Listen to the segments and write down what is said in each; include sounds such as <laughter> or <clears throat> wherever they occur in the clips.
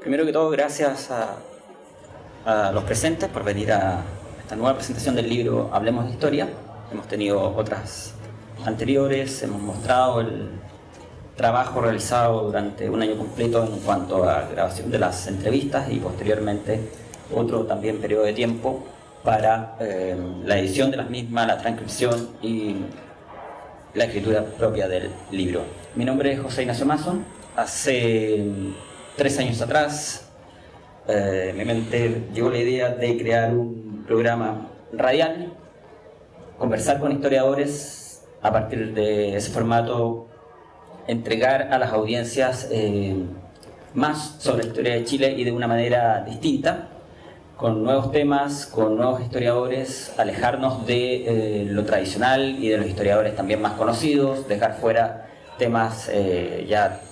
Primero que todo, gracias a, a los presentes por venir a esta nueva presentación del libro Hablemos de Historia. Hemos tenido otras anteriores, hemos mostrado el trabajo realizado durante un año completo en cuanto a grabación de las entrevistas y posteriormente otro también periodo de tiempo para eh, la edición de las mismas, la transcripción y la escritura propia del libro. Mi nombre es José Ignacio Mason. Hace tres años atrás eh, mi mente llegó la idea de crear un programa radial, conversar con historiadores a partir de ese formato entregar a las audiencias eh, más sobre la historia de Chile y de una manera distinta, con nuevos temas, con nuevos historiadores, alejarnos de eh, lo tradicional y de los historiadores también más conocidos, dejar fuera temas eh, ya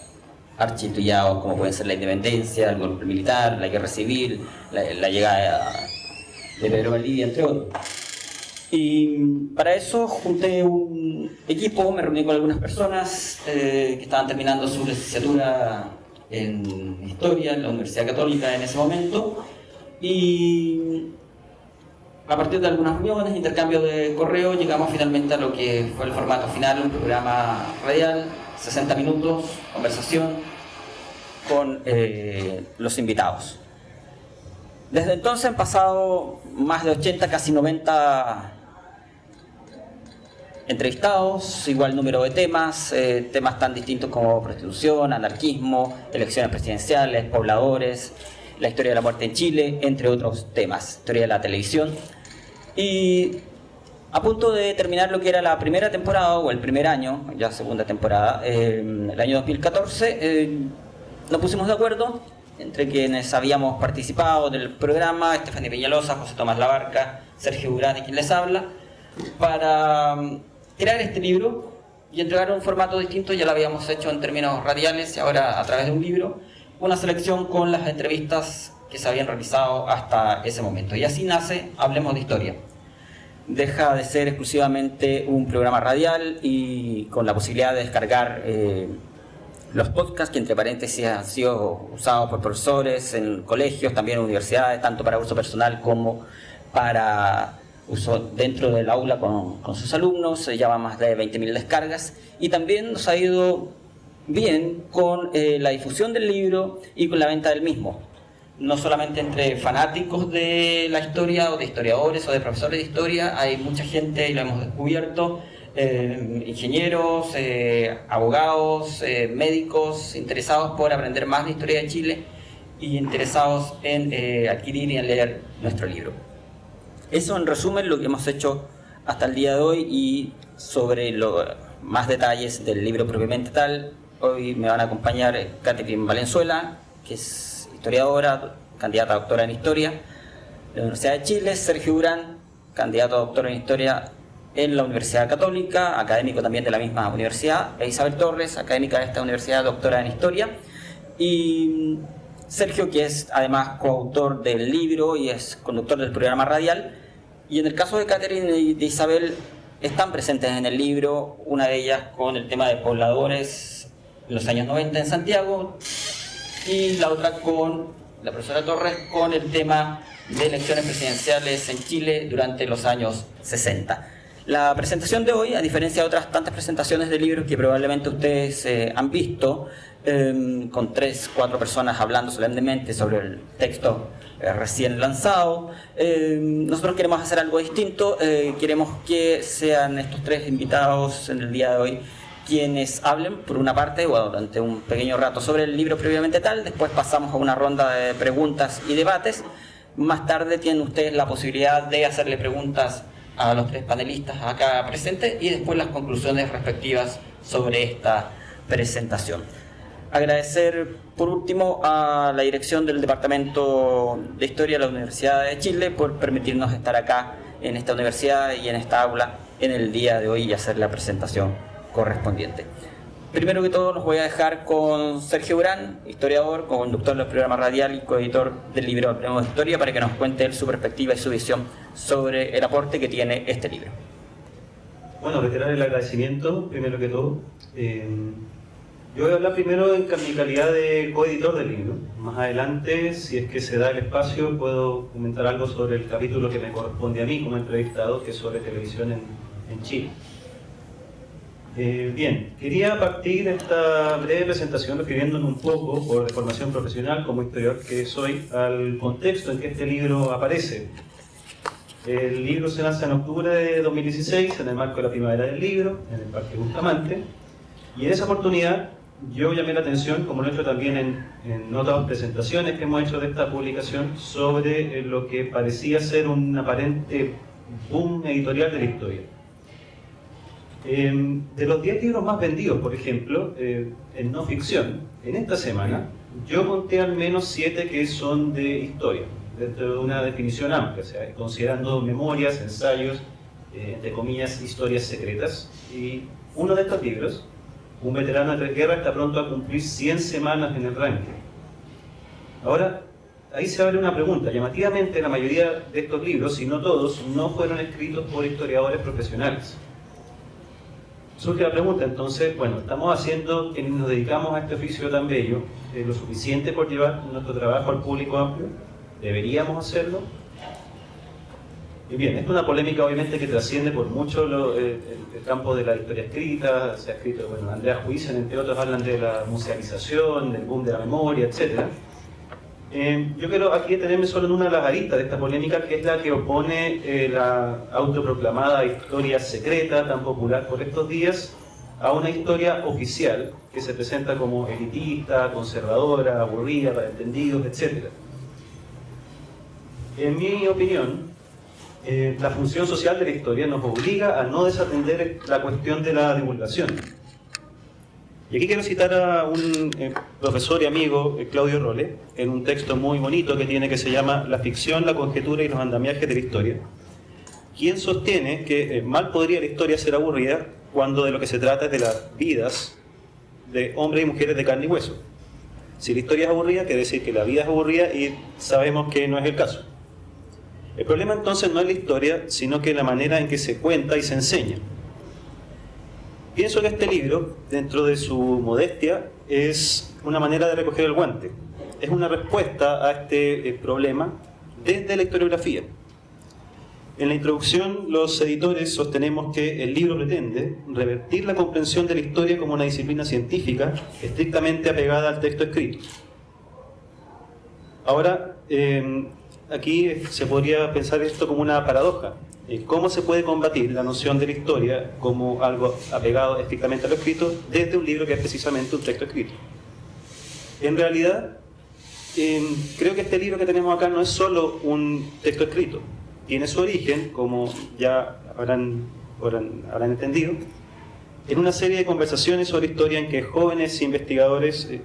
architullados como pueden ser la independencia, el golpe militar, la guerra civil, la, la llegada de Pedro Valdivia, entre otros. Y para eso junté un equipo, me reuní con algunas personas eh, que estaban terminando su licenciatura en Historia en la Universidad Católica en ese momento. Y a partir de algunas reuniones, intercambio de correo, llegamos finalmente a lo que fue el formato final, un programa radial, 60 minutos, conversación con eh, los invitados. Desde entonces han pasado más de 80, casi 90 entrevistados, igual número de temas, eh, temas tan distintos como prostitución, anarquismo, elecciones presidenciales, pobladores, la historia de la muerte en Chile, entre otros temas, historia de la televisión. Y a punto de terminar lo que era la primera temporada, o el primer año, ya segunda temporada, eh, el año 2014, eh, nos pusimos de acuerdo entre quienes habíamos participado del programa, Estefanía Peñalosa, José Tomás Labarca, Sergio Durán y quien les habla, para crear este libro y entregar un formato distinto, ya lo habíamos hecho en términos radiales y ahora a través de un libro, una selección con las entrevistas que se habían realizado hasta ese momento. Y así nace Hablemos de Historia. Deja de ser exclusivamente un programa radial y con la posibilidad de descargar eh, los podcasts que entre paréntesis han sido usados por profesores en colegios, también en universidades, tanto para uso personal como para uso dentro del aula con, sus alumnos, se llama más de 20.000 descargas y también nos ha ido bien con eh, la difusión del libro y con la venta del mismo. No solamente entre fanáticos de la historia o de historiadores o de profesores de historia, hay mucha gente, y lo hemos descubierto, eh, ingenieros, eh, abogados, médicos interesados por aprender más de historia de Chile y interesados en adquirir y en leer nuestro libro. Eso en resumen lo que hemos hecho hasta el día de hoy y sobre los más detalles del libro propiamente tal. Hoy me van a acompañar Catherine Valenzuela, que es historiadora, candidata a doctora en Historia de la Universidad de Chile, Sergio Urán, candidato a doctora en Historia en la Universidad Católica, académico también de la misma universidad, e Isabel Torres, académica de esta universidad, doctora en Historia, y Sergio, que es además coautor del libro y es conductor del programa radial. Y en el caso de Catherine y de Isabel, están presentes en el libro, una de ellas con el tema de pobladores en los años 90 en Santiago y la otra con la profesora Torres con el tema de elecciones presidenciales en Chile durante los años 60. La presentación de hoy, a diferencia de otras tantas presentaciones de libros que probablemente ustedes eh, han visto, Em, con tres, cuatro personas hablando solemnemente sobre el texto eh, recién lanzado. Em, nosotros queremos hacer algo distinto, eh, queremos que sean estos tres invitados en el día de hoy quienes hablen, por una parte, durante un pequeño rato sobre el libro previamente tal, después pasamos a una ronda de preguntas y debates. Más tarde tienen ustedes la posibilidad de hacerle preguntas a los tres panelistas acá presentes y después las conclusiones respectivas sobre esta presentación. Agradecer por último a la dirección del Departamento de Historia de la Universidad de Chile por permitirnos estar acá en esta universidad y en esta aula en el día de hoy y hacer la presentación correspondiente. Primero que todo los voy a dejar con Sergio Urán, historiador, conductor del programa radial y coeditor del libro de Historia para que nos cuente su perspectiva y su visión sobre el aporte que tiene este libro. Bueno, reiterar el agradecimiento, primero que todo. Eh, Yo voy a hablar primero en mi calidad de coeditor del libro. Más adelante, si es que se da el espacio, puedo comentar algo sobre el capítulo que me corresponde a mí como entrevistado, que es sobre televisión en, en Chile. Eh, bien, quería partir esta breve presentación refiriéndome un poco, por formación profesional como historiador que soy, al contexto en que este libro aparece. El libro se lanza en octubre de 2016 en el marco de la Primavera del Libro, en el Parque Bustamante, y en esa oportunidad yo llamé la atención, como lo he hecho también en, en otras presentaciones que hemos hecho de esta publicación, sobre lo que parecía ser un aparente boom editorial de la historia Em, de los 10 libros más vendidos, por ejemplo, eh, en no ficción, en esta semana, yo conté al menos 7 que son de historia, dentro de una definición amplia, o sea, considerando memorias, ensayos, eh, entre comillas, historias secretas. Y uno de estos libros, Un veterano de tres guerras, está pronto a cumplir 100 semanas en el ranking. Ahora, ahí se abre una pregunta. Llamativamente, la mayoría de estos libros, si no todos, no fueron escritos por historiadores profesionales surge la pregunta, entonces, bueno, estamos haciendo, quienes nos dedicamos a este oficio tan bello, eh, lo suficiente por llevar nuestro trabajo al público amplio, deberíamos hacerlo. Y bien, es una polémica obviamente que trasciende por mucho eh, el, campo de la historia escrita, se ha escrito, bueno, Andrea Juizen, entre otros, hablan de la musealización, del boom de la memoria, etcétera eh, yo quiero aquí detenerme solo en una de de esta polémica, que es la que opone eh, la autoproclamada historia secreta, tan popular por estos días, a una historia oficial que se presenta como elitista, conservadora, aburrida, para entendidos, etc. En mi opinión, eh, la función social de la historia nos obliga a no desatender la cuestión de la divulgación y aquí quiero citar a un eh, profesor y amigo, eh, Claudio Role, en un texto muy bonito que tiene que se llama La ficción, la conjetura y los andamiajes de la historia, quien sostiene que eh, mal podría la historia ser aburrida cuando de lo que se trata es de las vidas de hombres y mujeres de carne y hueso. Si la historia es aburrida, quiere decir que la vida es aburrida y sabemos que no es el caso. El problema entonces no es la historia, sino que la manera en que se cuenta y se enseña. Pienso que este libro, dentro de su modestia, es una manera de recoger el guante. Es una respuesta a este eh, problema desde la historiografía. En la introducción, los editores sostenemos que el libro pretende revertir la comprensión de la historia como una disciplina científica estrictamente apegada al texto escrito. Ahora, eh, aquí se podría pensar esto como una paradoja. Eh, ¿Cómo se puede combatir la noción de la historia como algo apegado estrictamente a lo escrito desde un libro que es precisamente un texto escrito? En realidad, em, creo que este libro que tenemos acá no es solo un texto escrito. Tiene su origen, como ya habrán, habrán, entendido, en una serie de conversaciones sobre historia en que jóvenes investigadores eh,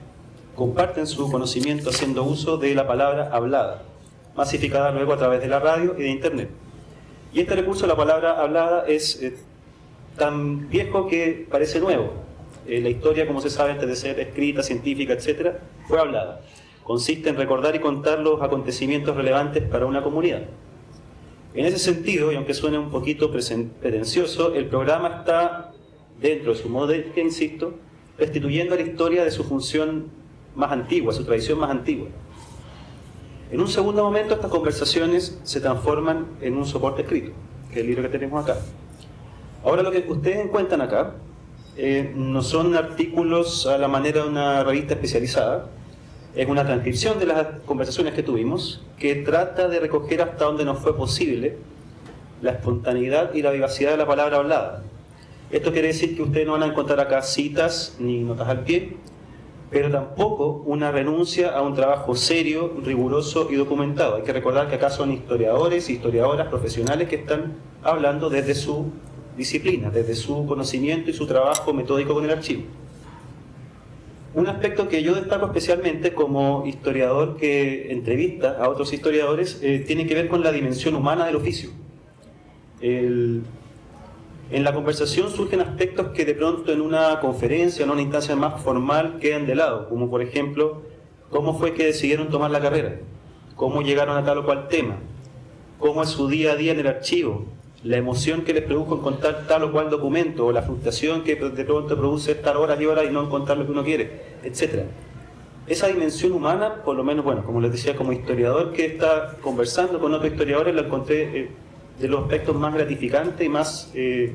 comparten su conocimiento haciendo uso de la palabra hablada, masificada luego a través de la radio y de Internet. Y este recurso, la palabra hablada, es eh, tan viejo que parece nuevo. Eh, la historia, como se sabe, antes de ser escrita, científica, etc., fue hablada. Consiste en recordar y contar los acontecimientos relevantes para una comunidad. En ese sentido, y aunque suene un poquito pretencioso, el programa está, dentro de su modestia, insisto, restituyendo a la historia de su función más antigua, su tradición más antigua. En un segundo momento estas conversaciones se transforman en un soporte escrito, que es el libro que tenemos acá. Ahora lo que ustedes encuentran acá eh, no son artículos a la manera de una revista especializada, es una transcripción de las conversaciones que tuvimos que trata de recoger hasta donde nos fue posible la espontaneidad y la vivacidad de la palabra hablada. Esto quiere decir que ustedes no van a encontrar acá citas ni notas al pie, pero tampoco una renuncia a un trabajo serio, riguroso y documentado. Hay que recordar que acá son historiadores historiadoras profesionales que están hablando desde su disciplina, desde su conocimiento y su trabajo metódico con el archivo. Un aspecto que yo destaco especialmente como historiador que entrevista a otros historiadores eh, tiene que ver con la dimensión humana del oficio. El, en la conversación surgen aspectos que de pronto en una conferencia, en una instancia más formal, quedan de lado, como por ejemplo, cómo fue que decidieron tomar la carrera, cómo llegaron a tal o cual tema, cómo es su día a día en el archivo, la emoción que les produjo encontrar tal o cual documento, o la frustración que de pronto produce estar horas y horas y no encontrar lo que uno quiere, etc. Esa dimensión humana, por lo menos, bueno, como les decía, como historiador que está conversando con otros historiadores, la encontré eh, de los aspectos más gratificantes y más eh,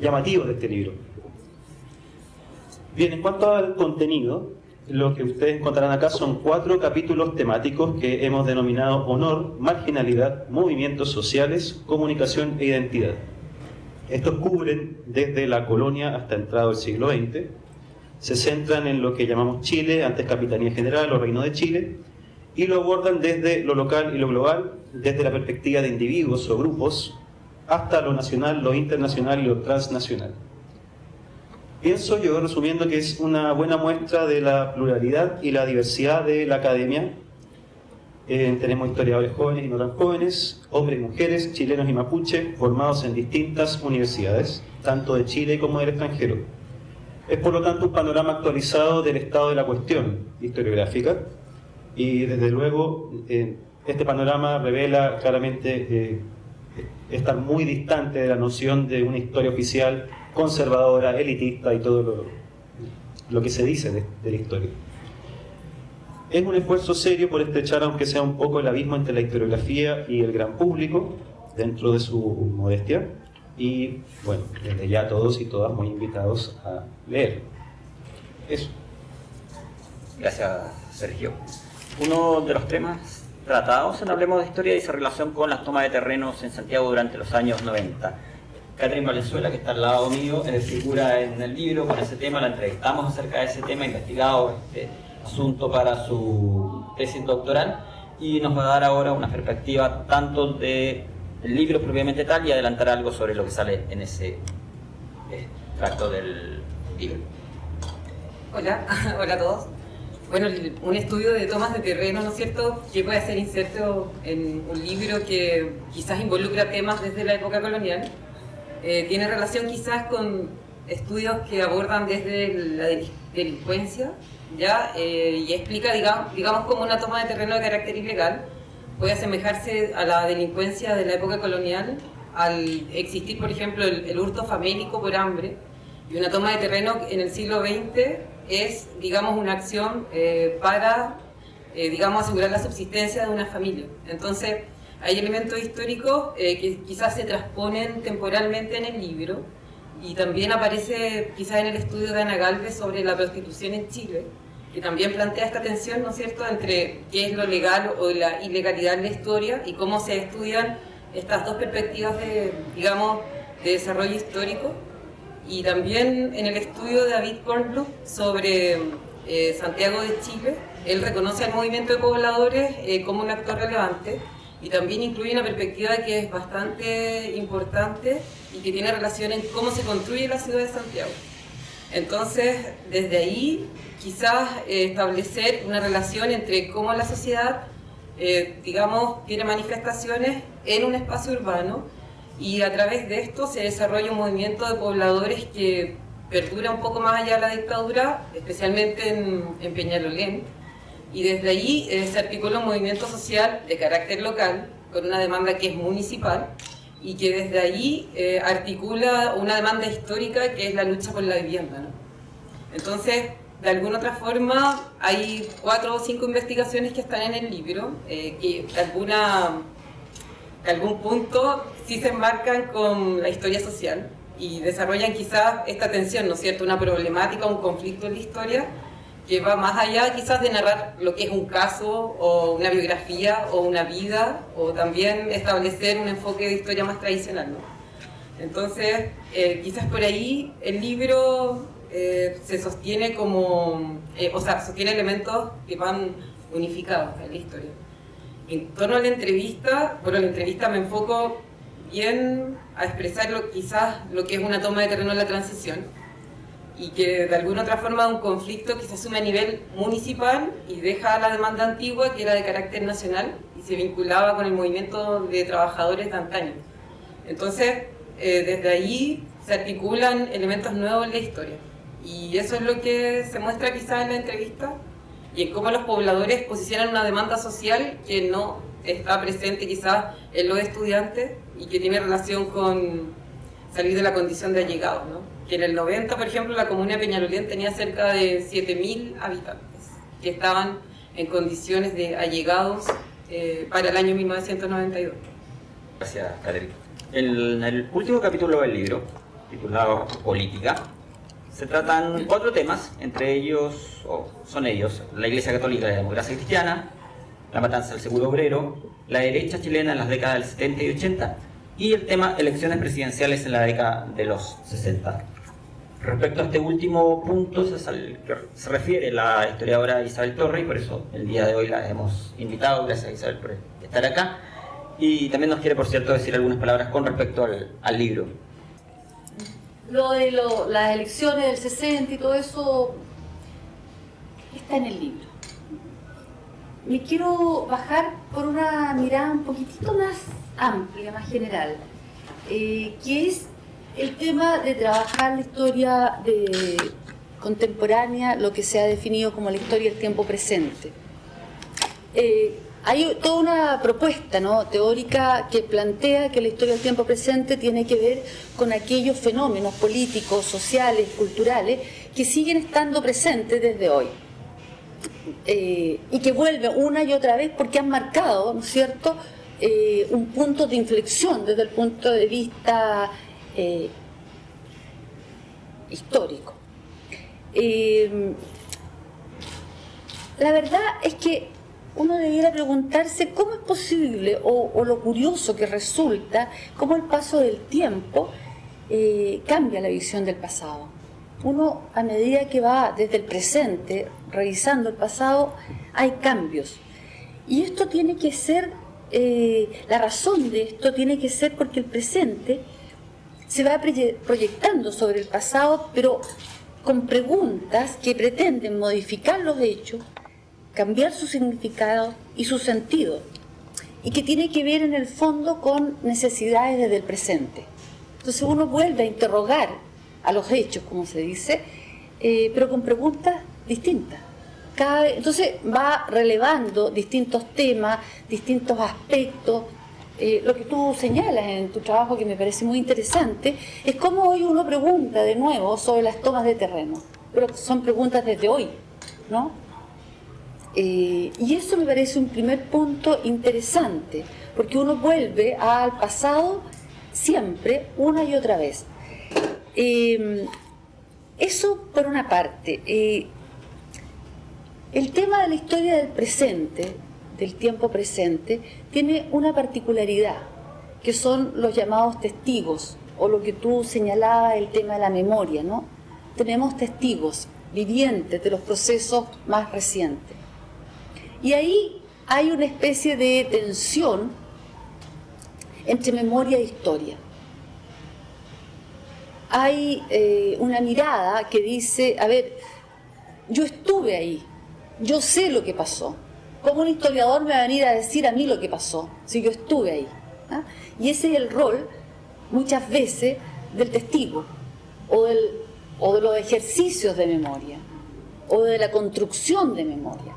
llamativos de este libro. Bien, en cuanto al contenido, lo que ustedes encontrarán acá son cuatro capítulos temáticos que hemos denominado honor, marginalidad, movimientos sociales, comunicación e identidad. Estos cubren desde la colonia hasta entrado el siglo XX, se centran en lo que llamamos Chile, antes Capitanía General o Reino de Chile, y lo abordan desde lo local y lo global, desde la perspectiva de individuos o grupos, hasta lo nacional, lo internacional y lo transnacional. Pienso yo, resumiendo, que es una buena muestra de la pluralidad y la diversidad de la academia. Eh, tenemos historiadores jóvenes y no tan jóvenes, hombres y mujeres, chilenos y mapuche, formados en distintas universidades, tanto de Chile como del extranjero. Es por lo tanto un panorama actualizado del estado de la cuestión historiográfica y desde luego eh, este panorama revela claramente estar muy distante de la noción de una historia oficial conservadora, elitista y todo lo, que se dice de, la historia. Es un esfuerzo serio por estrechar, aunque sea un poco el abismo entre la historiografía y el gran público, dentro de su modestia, y bueno, desde ya todos y todas muy invitados a leer. Eso. Gracias, Sergio. Uno de los temas tratados en Hablemos de Historia dice relación con las tomas de terrenos en Santiago durante los años 90. Catherine Valenzuela, que está al lado mío, figura en el libro con ese tema, la entrevistamos acerca de ese tema, investigado este asunto para su tesis doctoral y nos va a dar ahora una perspectiva tanto del libro propiamente tal y adelantar algo sobre lo que sale en ese extracto del libro. Hola, <laughs> hola a todos. Bueno, un estudio de tomas de terreno, ¿no es cierto?, que puede ser inserto en un libro que quizás involucra temas desde la época colonial, eh, tiene relación quizás con estudios que abordan desde la delincuencia, ¿ya? Eh, y explica, digamos, digamos, cómo una toma de terreno de carácter ilegal puede asemejarse a la delincuencia de la época colonial al existir, por ejemplo, el, hurto famélico por hambre, y una toma de terreno en el siglo XX es, digamos, una acción eh, para, digamos, asegurar la subsistencia de una familia. Entonces, hay elementos históricos eh, que quizás se transponen temporalmente en el libro y también aparece quizás en el estudio de Ana Galvez sobre la prostitución en Chile, que también plantea esta tensión, ¿no es cierto?, entre qué es lo legal o la ilegalidad en la historia y cómo se estudian estas dos perspectivas de, digamos, de desarrollo histórico. Y también en el estudio de David Kornblum sobre eh, Santiago de Chile, él reconoce al movimiento de pobladores eh, como un actor relevante, y también incluye una perspectiva que es bastante importante y que tiene relación en cómo se construye la ciudad de Santiago. Entonces, desde ahí, quizás eh, establecer una relación entre cómo la sociedad, digamos, tiene manifestaciones en un espacio urbano y a través de esto se desarrolla un movimiento de pobladores que perdura un poco más allá de la dictadura, especialmente en, en Peñalolén, y desde allí eh, se articula un movimiento social de carácter local con una demanda que es municipal y que desde allí eh, articula una demanda histórica que es la lucha por la vivienda. Entonces, de alguna otra forma, hay cuatro o cinco investigaciones que están en el libro, eh, que de, alguna, algún punto sí se enmarcan con la historia social y desarrollan quizás esta tensión, ¿no es cierto?, una problemática, un conflicto en la historia, que va más allá quizás de narrar lo que es un caso o una biografía o una vida o también establecer un enfoque de historia más tradicional. ¿no? Entonces, eh, quizás por ahí el libro eh, se sostiene como, eh, o sea, sostiene elementos que van unificados en la historia. En torno a la entrevista, bueno, la entrevista me enfoco bien a expresar lo, quizás lo que es una toma de terreno en la transición, y que de alguna otra forma un conflicto que se asume a nivel municipal y deja la demanda antigua que era de carácter nacional y se vinculaba con el movimiento de trabajadores de antaño. Entonces, eh, desde ahí se articulan elementos nuevos en la historia. Y eso es lo que se muestra quizás en la entrevista y en cómo los pobladores posicionan una demanda social que no está presente quizás en los estudiantes y que tiene relación con salir de la condición de allegados, ¿no? Que en el 90, por ejemplo, la comuna de Peñalolén tenía cerca de 7.000 habitantes que estaban en condiciones de allegados eh, para el año 1992. Gracias, Caterina. En el último capítulo del libro, titulado Política, se tratan cuatro temas, entre ellos, o son ellos, la Iglesia Católica y la democracia cristiana, la matanza del seguro obrero, la derecha chilena en las décadas del 70 y 80 y el tema elecciones presidenciales en la década de los 60. Respecto a este último punto se refiere la historiadora Isabel Torre y por eso el día de hoy la hemos invitado, gracias Isabel por estar acá. Y también nos quiere, por cierto, decir algunas palabras con respecto al, al libro. Lo de lo, las elecciones del 60 y todo eso está en el libro. Me quiero bajar por una mirada un poquitito más amplia, más general, eh, que es el tema de trabajar la historia contemporánea, lo que se ha definido como la historia del tiempo presente. Eh, hay toda una propuesta ¿no? teórica que plantea que la historia del tiempo presente tiene que ver con aquellos fenómenos políticos, sociales, culturales que siguen estando presentes desde hoy. Eh, y que vuelven una y otra vez porque han marcado, ¿no es cierto?, eh, un punto de inflexión desde el punto de vista eh, histórico. la verdad es que uno debiera preguntarse cómo es posible o, lo curioso que resulta, cómo el paso del tiempo eh, cambia la visión del pasado. Uno a medida que va desde el presente revisando el pasado, hay cambios. Y esto tiene que ser, eh, la razón de esto tiene que ser porque el presente se va proyectando sobre el pasado, pero con preguntas que pretenden modificar los hechos cambiar su significado y su sentido, y que tiene que ver en el fondo con necesidades desde el presente. Entonces uno vuelve a interrogar a los hechos, como se dice, eh, pero con preguntas distintas. Entonces va relevando distintos temas, distintos aspectos. Eh, lo que tú señalas en tu trabajo, que me parece muy interesante, es cómo hoy uno pregunta de nuevo sobre las tomas de terreno. Pero son preguntas desde hoy, ¿no? Eh, y eso me parece un primer punto interesante, porque uno vuelve al pasado siempre, una y otra vez. Eh, eso por una parte. El tema de la historia del presente, del tiempo presente, tiene una particularidad, que son los llamados testigos, o lo que tú señalabas, el tema de la memoria, ¿no? Tenemos testigos vivientes de los procesos más recientes. Y ahí hay una especie de tensión entre memoria e historia. Hay eh, una mirada que dice, a ver, yo estuve ahí, yo sé lo que pasó. ¿Cómo un historiador me va a venir a decir a mí lo que pasó si yo estuve ahí? ¿Ah? Y ese es el rol, muchas veces, del testigo o, de los ejercicios de memoria o de la construcción de memoria.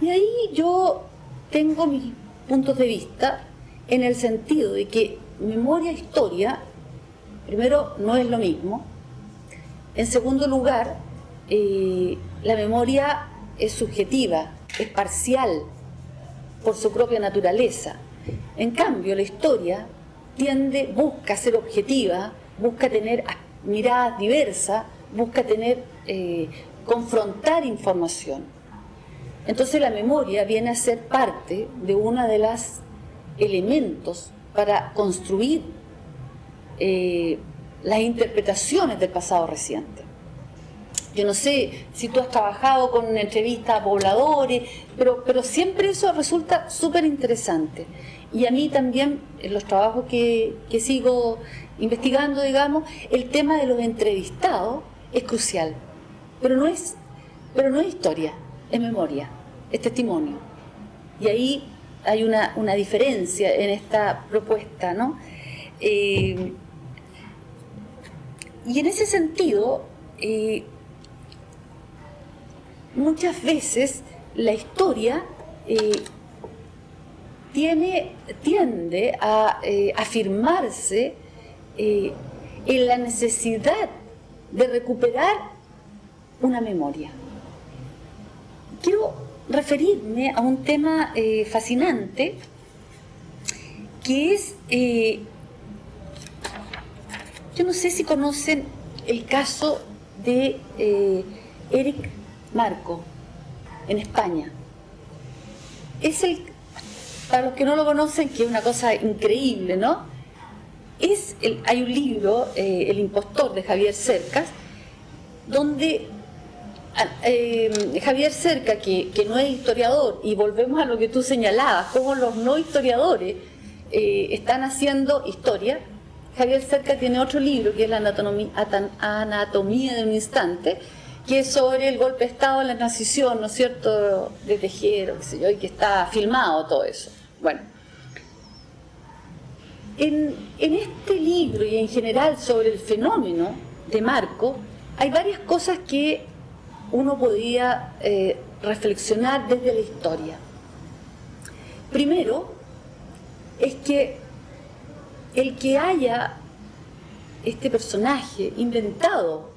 Y ahí yo tengo mis puntos de vista en el sentido de que memoria e historia, primero, no es lo mismo. En segundo lugar, eh, la memoria es subjetiva, es parcial por su propia naturaleza. En cambio, la historia tiende, busca ser objetiva, busca tener miradas diversas, busca tener, eh, confrontar información. Entonces la memoria viene a ser parte de uno de los elementos para construir eh, las interpretaciones del pasado reciente. Yo no sé si tú has trabajado con entrevistas a pobladores, pero, pero siempre eso resulta súper interesante. Y a mí también, en los trabajos que, que sigo investigando, digamos, el tema de los entrevistados es crucial. Pero no es, pero no es historia, es memoria, es testimonio. Y ahí hay una, diferencia en esta propuesta, ¿no? Eh, y en ese sentido, eh, muchas veces la historia eh, tiene, tiende a eh, afirmarse eh, en la necesidad de recuperar una memoria. Quiero referirme a un tema fascinante que es, yo no sé si conocen el caso de Eric Marco en España. Es el para los que no lo conocen, que es una cosa increíble, ¿no? Es hay un libro, eh, El impostor, de Javier Cercas, donde ah, eh, Javier Cerca, que, no es historiador, y volvemos a lo que tú señalabas, cómo los no historiadores eh, están haciendo historia, Javier Cerca tiene otro libro, que es la anatomía de un instante, que sobre el golpe de Estado en la transición, ¿no es cierto?, de Tejero, qué sé yo, y que está filmado todo eso. Bueno, en, este libro y en general sobre el fenómeno de Marco, hay varias cosas que uno podría eh, reflexionar desde la historia. Primero, es que el que haya este personaje inventado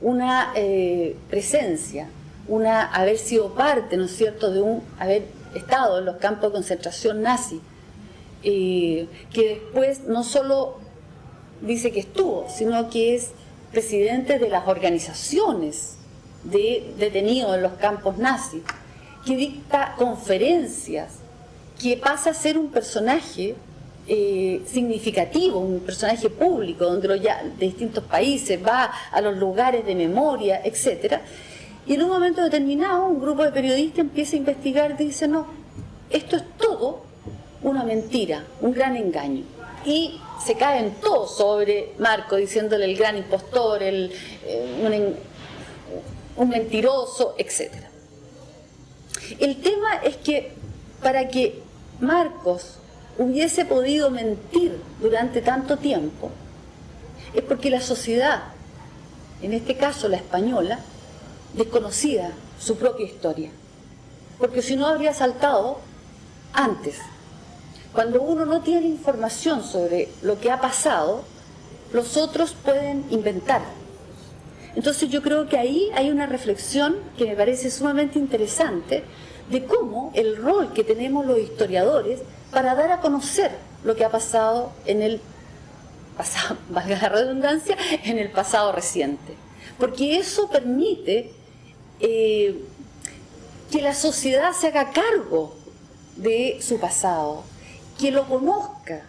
una eh, presencia, una haber sido parte, ¿no es cierto?, de un haber estado en los campos de concentración nazi, eh, que después no solo dice que estuvo, sino que es presidente de las organizaciones de detenidos en los campos nazis, que dicta conferencias, que pasa a ser un personaje eh, significativo, un personaje público, donde ya, de distintos países va a los lugares de memoria, etcétera, y en un momento determinado un grupo de periodistas empieza a investigar dice, no, esto es todo una mentira, un gran engaño. Y se caen todos sobre Marco, diciéndole el gran impostor, el, eh, un, mentiroso, etc. El tema es que para que Marcos hubiese podido mentir durante tanto tiempo, es porque la sociedad, en este caso la española, desconocida su propia historia. Porque si no habría saltado antes. Cuando uno no tiene información sobre lo que ha pasado, los otros pueden inventar. Entonces yo creo que ahí hay una reflexión que me parece sumamente interesante de cómo el rol que tenemos los historiadores para dar a conocer lo que ha pasado en el pasado, <laughs> valga la redundancia, en el pasado reciente. Porque eso permite eh, que la sociedad se haga cargo de su pasado, que lo conozca.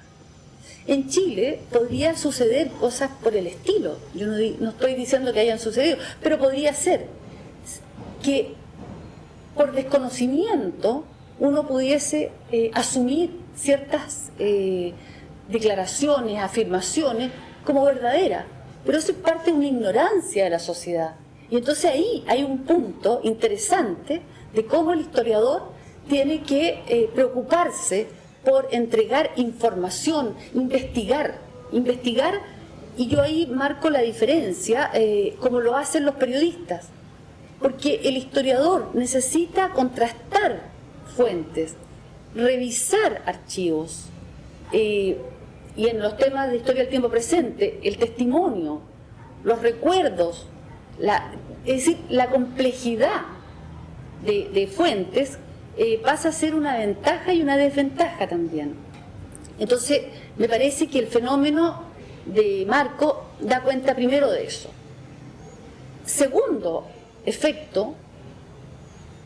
En Chile podría suceder cosas por el estilo, yo no, estoy diciendo que hayan sucedido, pero podría ser que por desconocimiento uno pudiese eh, asumir ciertas eh, declaraciones, afirmaciones como verdaderas, pero eso es parte de una ignorancia de la sociedad. Y entonces ahí hay un punto interesante de cómo el historiador tiene que eh, preocuparse por entregar información, investigar, investigar, y yo ahí marco la diferencia, como lo hacen los periodistas, porque el historiador necesita contrastar fuentes, revisar archivos, eh, y en los temas de historia del tiempo presente, el testimonio, los recuerdos, es decir, la complejidad de, fuentes eh, pasa a ser una ventaja y una desventaja también. Entonces, me parece que el fenómeno de Marco da cuenta primero de eso. Segundo efecto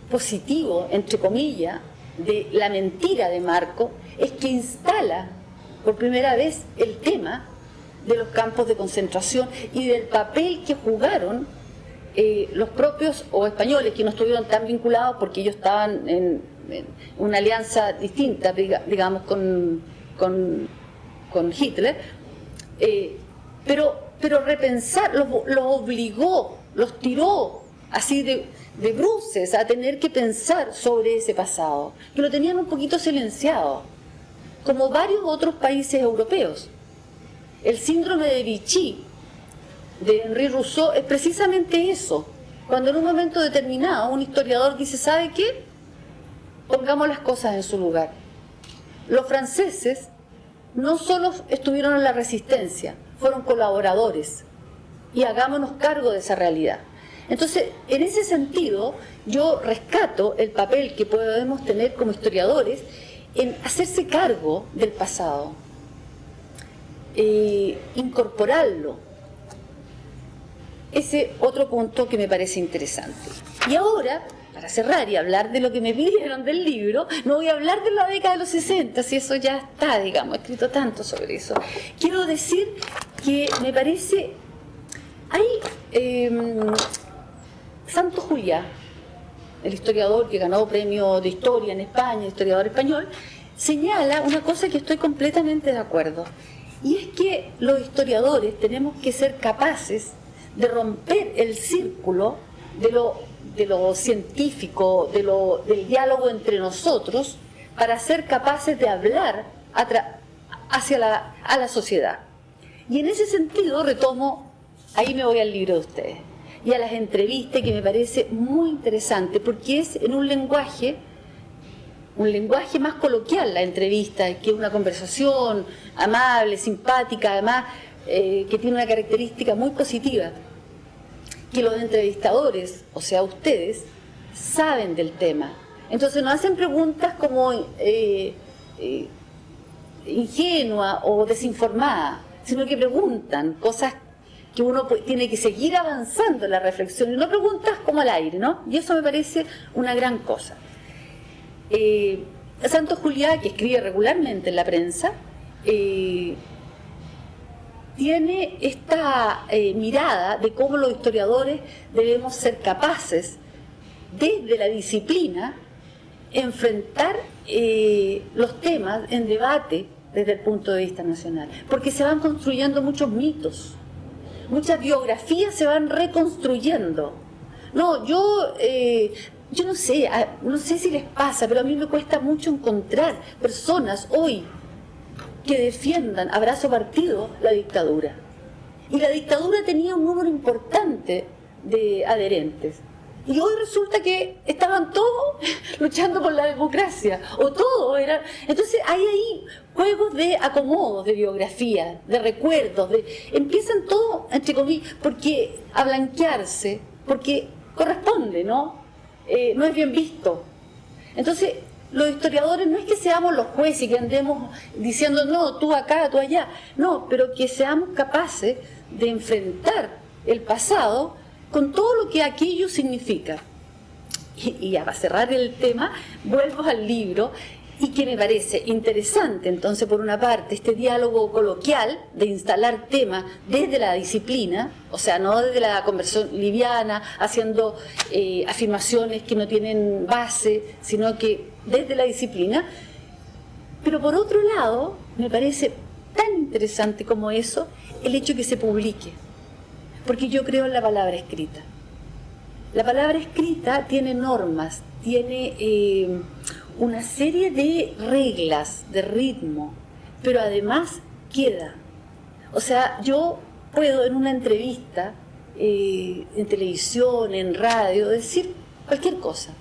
positivo, entre comillas, de la mentira de Marco es que instala por primera vez el tema de los campos de concentración y del papel que jugaron eh, los propios o españoles que no estuvieron tan vinculados porque ellos estaban en, una alianza distinta, digamos, con, con, Hitler, eh, pero, pero repensar, los, obligó, los tiró así de, de bruces a tener que pensar sobre ese pasado, que lo tenían un poquito silenciado, como varios otros países europeos. El síndrome de Vichy, de Henri Rousseau es precisamente eso. Cuando en un momento determinado un historiador dice, ¿sabe qué? Pongamos las cosas en su lugar. los franceses no solo estuvieron en la resistencia, fueron colaboradores y hagámonos cargo de esa realidad. Entonces, en ese sentido, yo rescato el papel que podemos tener como historiadores en hacerse cargo del pasado, incorporarlo. Ese otro punto que me parece interesante. Y ahora, para cerrar y hablar de lo que me pidieron del libro, no voy a hablar de la década de los 60, si eso ya está, digamos, escrito tanto sobre eso. Quiero decir que me parece, hay em, Santo Juliá, el historiador que ganó premio de historia en España, historiador español, señala una cosa que estoy completamente de acuerdo. Y es que los historiadores tenemos que ser capaces de romper el círculo de lo, de lo científico, de lo, del diálogo entre nosotros, para ser capaces de hablar hacia la, a la sociedad. Y en ese sentido retomo, ahí me voy al libro de ustedes, y a las entrevistas que me parece muy interesante, porque es en un lenguaje un lenguaje más coloquial la entrevista, que una conversación amable, simpática, además eh, que tiene una característica muy positiva, que los entrevistadores, o sea ustedes, saben del tema. Entonces no hacen preguntas como eh, eh, ingenua o desinformada, sino que preguntan cosas que uno tiene que seguir avanzando en la reflexión y no preguntas como al aire, ¿no? Y eso me parece una gran cosa. Eh, Santo Juliá, que escribe regularmente en la prensa, eh, tiene esta eh, mirada de cómo los historiadores debemos ser capaces, desde la disciplina, enfrentar los temas en debate desde el punto de vista nacional, porque se van construyendo muchos mitos, muchas biografías se van reconstruyendo. No, yo yo no sé, no sé si les pasa, pero a mí me cuesta mucho encontrar personas hoy que defiendan a brazo partido la dictadura. Y la dictadura tenía un número importante de adherentes. Y hoy resulta que estaban todos luchando por la democracia, o todos eran... Entonces hay ahí juegos de acomodos, de biografía, de recuerdos, de... empiezan todos, entre comillas, porque a blanquearse, porque corresponde, ¿no? Eh, no es bien visto. Entonces, los historiadores no es que seamos los jueces y que andemos diciendo, no, tú acá, tú allá, no, pero que seamos capaces de enfrentar el pasado con todo lo que aquello significa. Y, para cerrar el tema, vuelvo al libro y que me parece interesante, entonces, por una parte, este diálogo coloquial de instalar temas desde la disciplina, o sea, no desde la conversión liviana, haciendo eh, afirmaciones que no tienen base, sino que desde la disciplina. Pero por otro lado, me parece tan interesante como eso el hecho que se publique, porque yo creo en la palabra escrita. La palabra escrita tiene normas, tiene eh, una serie de reglas, de ritmo, pero además queda. O sea, yo puedo en una entrevista, eh, en televisión, en radio, decir cualquier cosa.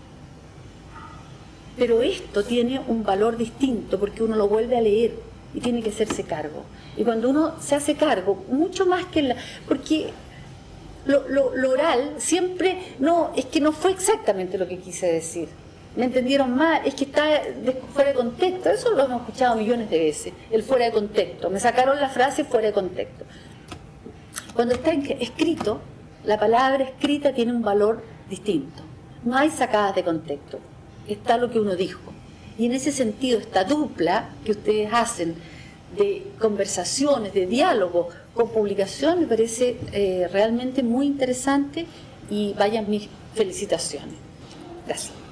Pero esto tiene un valor distinto porque uno lo vuelve a leer y tiene que hacerse cargo. Y cuando uno se hace cargo, mucho más que la... Porque lo, lo oral siempre, no, es que no fue exactamente lo que quise decir. Me entendieron mal, es que está fuera de contexto, eso lo hemos escuchado millones de veces, el fuera de contexto, me sacaron la frase fuera de contexto. Cuando está escrito, la palabra escrita tiene un valor distinto, no hay sacadas de contexto, está lo que uno dijo. Y en ese sentido, esta dupla que ustedes hacen de conversaciones, de diálogo con publicación, me parece eh, realmente muy interesante y vayan mis felicitaciones. Gracias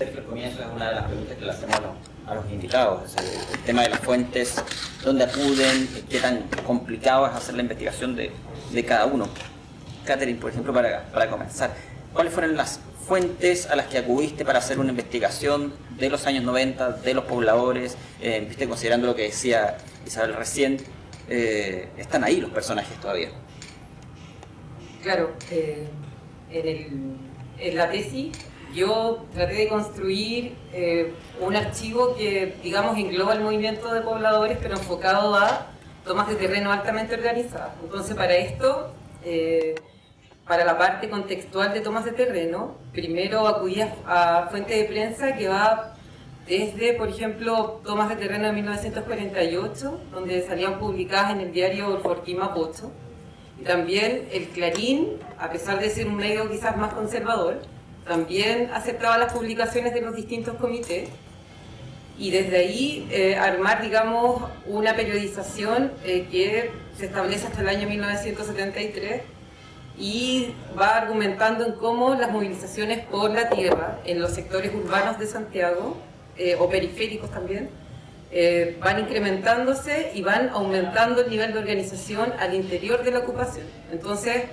el comienzo es una de las preguntas que le hacemos a los, invitados, el, tema de las fuentes, dónde acuden, qué tan complicado es hacer la investigación de, cada uno. Catherine, por ejemplo, para, para comenzar, ¿cuáles fueron las fuentes a las que acudiste para hacer una investigación de los años 90, de los pobladores, eh, considerando lo que decía Isabel recién, eh, están ahí los personajes todavía. Claro, eh, en, el, en, la tesis yo traté de construir eh, un archivo que, digamos, engloba el movimiento de pobladores, pero enfocado a tomas de terreno altamente organizadas. Entonces, para esto, eh, para la parte contextual de tomas de terreno, primero acudí a, fuente de prensa que va desde, por ejemplo, tomas de terreno de 1948, donde salían publicadas en el diario Forquín Mapocho, y también el Clarín, a pesar de ser un medio quizás más conservador, también aceptaba las publicaciones de los distintos comités, y desde ahí eh, armar, digamos, una periodización eh, que se establece hasta el año 1973 y va argumentando en cómo las movilizaciones por la tierra en los sectores urbanos de Santiago, eh, o periféricos también, eh, van incrementándose y van aumentando el nivel de organización al interior de la ocupación. Entonces,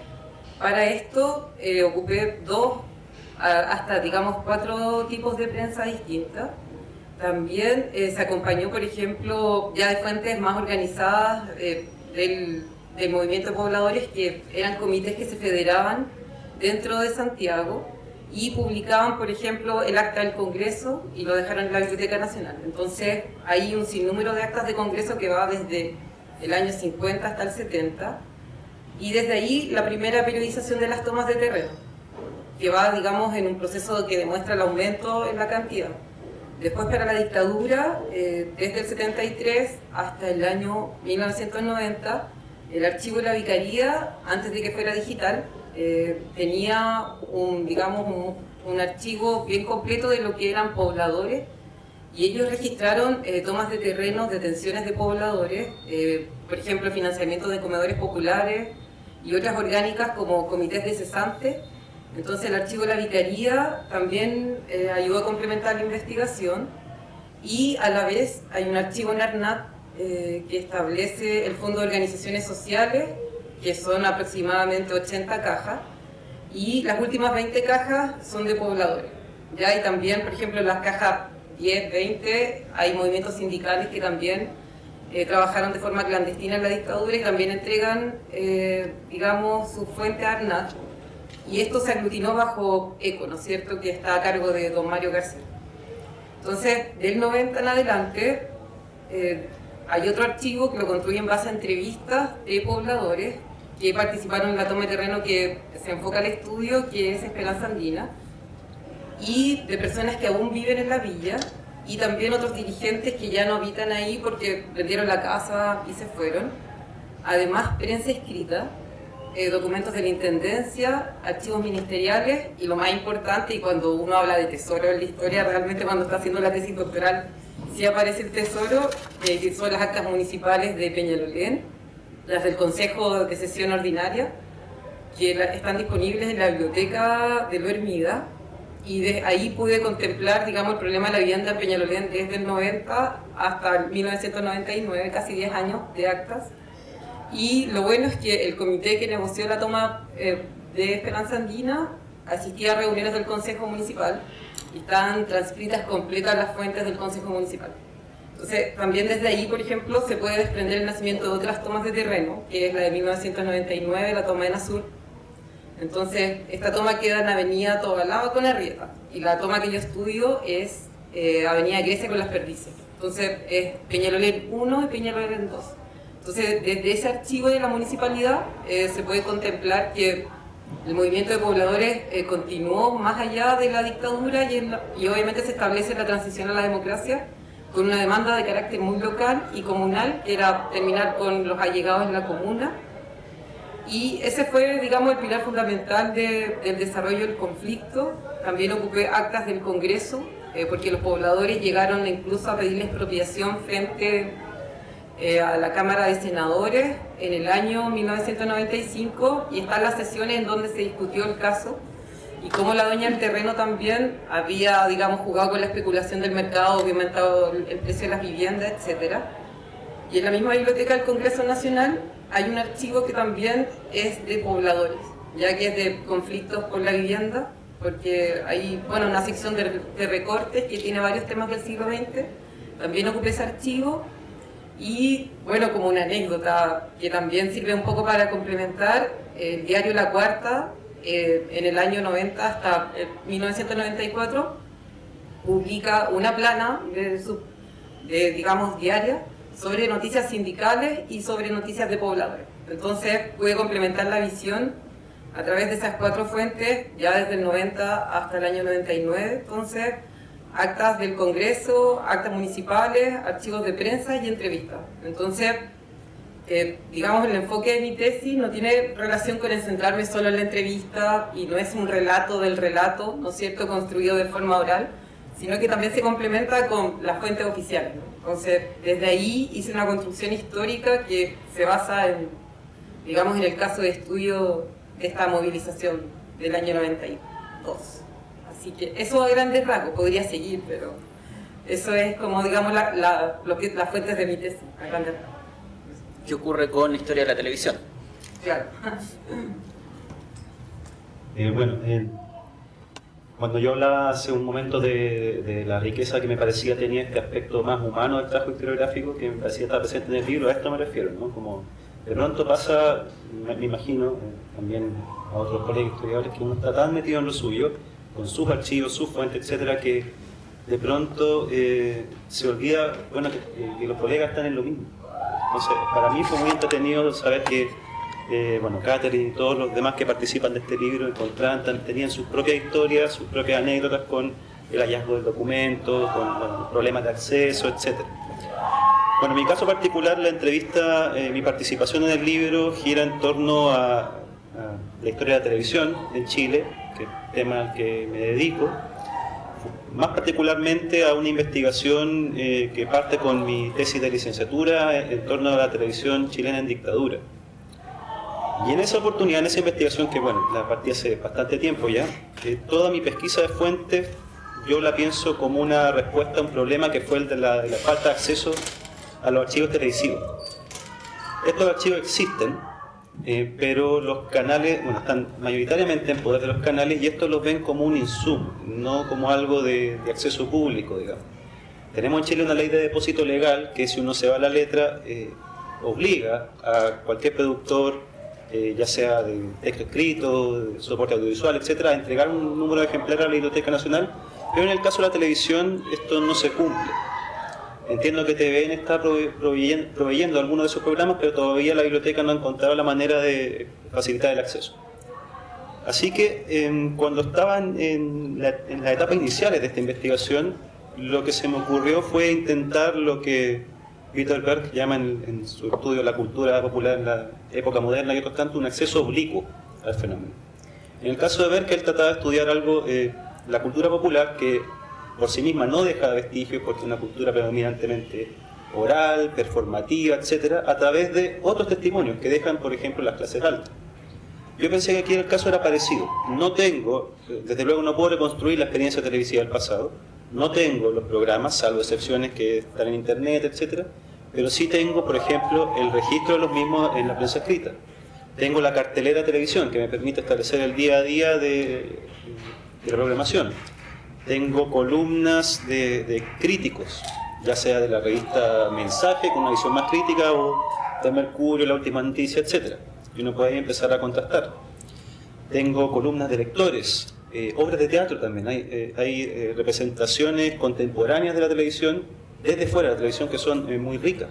para esto eh, ocupé dos, hasta digamos cuatro tipos de prensa distintas. También se acompañó, por ejemplo, ya de fuentes más organizadas del de movimiento de pobladores que eran comités que se federaban dentro de Santiago y publicaban, por ejemplo, el acta del Congreso y lo dejaron en la Biblioteca Nacional. Entonces hay un sinnúmero de actas de Congreso que va desde el año 50 hasta el 70 y desde ahí la primera periodización de las tomas de terreno, que va, digamos, en un proceso que demuestra el aumento en la cantidad. Después para la dictadura, eh, desde el 73 hasta el año 1990, el archivo de la vicaría, antes de que fuera digital, eh, tenía un, digamos, un, archivo bien completo de lo que eran pobladores y ellos registraron eh, tomas de terrenos, detenciones de pobladores, eh, por ejemplo, financiamiento de comedores populares y otras orgánicas como comités de cesantes. Entonces el archivo de la vicaría también ayudó a complementar la investigación y a la vez hay un archivo en ARNAT eh, que establece el Fondo de Organizaciones Sociales, que son aproximadamente 80 cajas, y las últimas 20 cajas son de pobladores. ¿ya? Y también, por ejemplo, en las cajas 10, 20, hay movimientos sindicales que también eh, trabajaron de forma clandestina en la dictadura y también entregan, eh, digamos, su fuente a ARNAT. Y esto se aglutinó bajo ECO, ¿no es cierto?, que está a cargo de don Mario García. Entonces, del 90 en adelante, hay otro archivo que lo construye en base a entrevistas de pobladores que participaron en la toma de terreno que se enfoca al estudio, que es Esperanza Andina, y de personas que aún viven en la villa, y también otros dirigentes que ya no habitan ahí porque vendieron la casa y se fueron. Además, prensa escrita, eh, documentos de la Intendencia, archivos ministeriales, y lo más importante, y cuando uno habla de tesoro en la historia, realmente cuando está haciendo la tesis doctoral sí aparece el tesoro, eh, que son las actas municipales de Peñalolén, las del Consejo de Sesión Ordinaria, que están disponibles en la biblioteca de Hermida, y de ahí pude contemplar, digamos, el problema de la vivienda en Peñalolén desde el 90 hasta el 1999, casi 10 años de actas. Y lo bueno es que el comité que negoció la toma eh, de Esperanza Andina asistía a reuniones del Consejo Municipal están transcritas completas las fuentes del Consejo Municipal. Entonces, también desde ahí, por ejemplo, se puede desprender el nacimiento de otras tomas de terreno, que es la de 1999, la toma en Azul. Entonces, esta toma queda en Avenida Tobalaba con Arrieta, y la toma que yo estudio es eh, Avenida Grecia con Las Perdices. Entonces, es Peñalolén 1 y Peñalolén 2. Entonces, desde ese archivo de la municipalidad eh, se puede contemplar que el movimiento de pobladores eh, continuó más allá de la dictadura y, y, obviamente se establece la transición a la democracia con una demanda de carácter muy local y comunal, que era terminar con los allegados en la comuna. Y ese fue, digamos, el pilar fundamental del desarrollo del conflicto. También ocupé actas del Congreso, eh, porque los pobladores llegaron incluso a pedir expropiación frente eh, a la Cámara de Senadores en el año 1995 y están las sesiones en donde se discutió el caso y cómo la dueña del terreno también había, digamos, jugado con la especulación del mercado, aumentado el precio de las viviendas, etc. Y en la misma biblioteca del Congreso Nacional hay un archivo que también es de pobladores, ya que es de conflictos por la vivienda, porque hay bueno, una sección de, de recortes que tiene varios temas del siglo XX. También ocupé ese archivo y bueno, como una anécdota que también sirve un poco para complementar, el diario La Cuarta eh, en el año 90 hasta 1994 publica una plana de, de, digamos, diaria sobre noticias sindicales y sobre noticias de pobladores. Entonces puede complementar la visión a través de esas cuatro fuentes, ya desde el 90 hasta el año 99, entonces actas del Congreso, actas municipales, archivos de prensa y entrevistas. Entonces, eh, digamos, el enfoque de mi tesis no tiene relación con el centrarme solo en la entrevista y no es un relato del relato, ¿no es cierto?, construido de forma oral, sino que también se complementa con las fuentes oficiales. Entonces, desde ahí hice una construcción histórica que se basa en, digamos, en el caso de estudio de esta movilización del año 92. Así que eso a grandes rasgos, podría seguir, pero eso es como, digamos, la, lo que, las fuentes de mi tesis, a grandes rasgos. ¿Qué ocurre con la historia de la televisión? Claro. <laughs> Eh, bueno, eh, cuando yo hablaba hace un momento de, la riqueza que me parecía tenía este aspecto más humano del trabajo historiográfico que me parecía estar presente en el libro, a esto me refiero, ¿no? Como de pronto pasa, me, imagino, eh, también a otros colegas historiadores, que uno está tan metido en lo suyo, con sus archivos, sus fuentes, etcétera, que de pronto se olvida, bueno, que los colegas están en lo mismo entonces, para mí fue muy entretenido saber que, eh, bueno, Catherine y todos los demás que participan de este libro encontraban, tenían sus propias historias, sus propias anécdotas con el hallazgo del documento, con problemas de acceso, etc. Bueno, en mi caso particular, la entrevista, eh, mi participación en el libro gira en torno a, a la historia de la televisión en Chile, que es el tema al que me dedico más particularmente a una investigación eh, que parte con mi tesis de licenciatura en torno a la televisión chilena en dictadura. Y en esa oportunidad, en esa investigación, que bueno, la partí hace bastante tiempo ya, eh, toda mi pesquisa de fuentes yo la pienso como una respuesta a un problema que fue el de la, de la falta de acceso a los archivos televisivos. Estos archivos existen, eh, pero los canales, bueno, están mayoritariamente en poder de los canales y estos los ven como un insumo, no como algo de, acceso público, digamos. Tenemos en Chile una ley de depósito legal que si uno se va a la letra, eh, obliga a cualquier productor, eh, ya sea de texto escrito, de soporte audiovisual, etcétera, a entregar un número de ejemplares a la Biblioteca Nacional, pero en el caso de la televisión esto no se cumple. Entiendo que TVN está proveyendo, algunos de esos programas, pero todavía la biblioteca no ha encontrado la manera de facilitar el acceso. Así que em, cuando estaban en, las etapas iniciales de esta investigación, lo que se me ocurrió fue intentar lo que Peter Berg llama en, su estudio la cultura popular en la época moderna y otros tanto, un acceso oblicuo al fenómeno. En el caso de Berg, él trataba de estudiar algo, eh, la cultura popular, que por sí misma no deja vestigios porque es una cultura predominantemente oral, performativa, etcétera, a través de otros testimonios que dejan, por ejemplo, las clases altas. Yo pensé que aquí el caso era parecido. No tengo, desde luego no puedo reconstruir la experiencia televisiva del pasado, no tengo los programas, salvo excepciones que están en internet, etcétera, pero sí tengo, por ejemplo, el registro de los mismos en la prensa escrita. Tengo la cartelera de televisión que me permite establecer el día a día de, de la programación tengo columnas de, críticos, ya sea de la revista Mensaje, con una visión más crítica, o de Mercurio, La Última Noticia, etc. Y uno puede empezar a contrastar. Tengo columnas de lectores, eh, obras de teatro también. Hay, eh, eh, representaciones contemporáneas de la televisión desde fuera de la televisión que son muy ricas.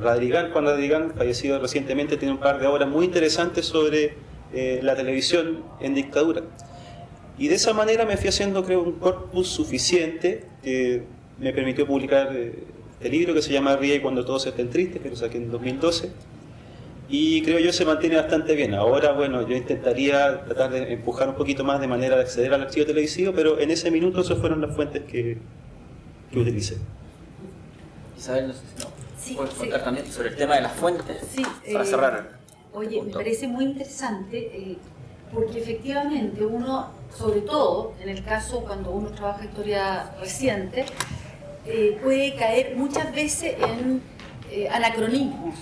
Radrigán, Juan Radrigán, fallecido recientemente, tiene un par de obras muy interesantes sobre la televisión en dictadura. Y de esa manera me fui haciendo, creo, un corpus suficiente que me permitió publicar eh, el libro que se llama Ría y cuando todos estén tristes, que lo saqué en 2012. Y creo yo se mantiene bastante bien. Ahora, bueno, yo intentaría tratar de empujar un poquito más de manera de acceder al archivo televisivo, pero en ese minuto esas fueron las fuentes que, que utilicé. Isabel, no sé si puedes contar también sobre el tema de las fuentes sí, para eh, cerrar. Oye, me parece muy interesante eh, porque efectivamente uno sobre todo en el caso cuando uno trabaja historia reciente, eh, puede caer muchas veces en eh, anacronismos,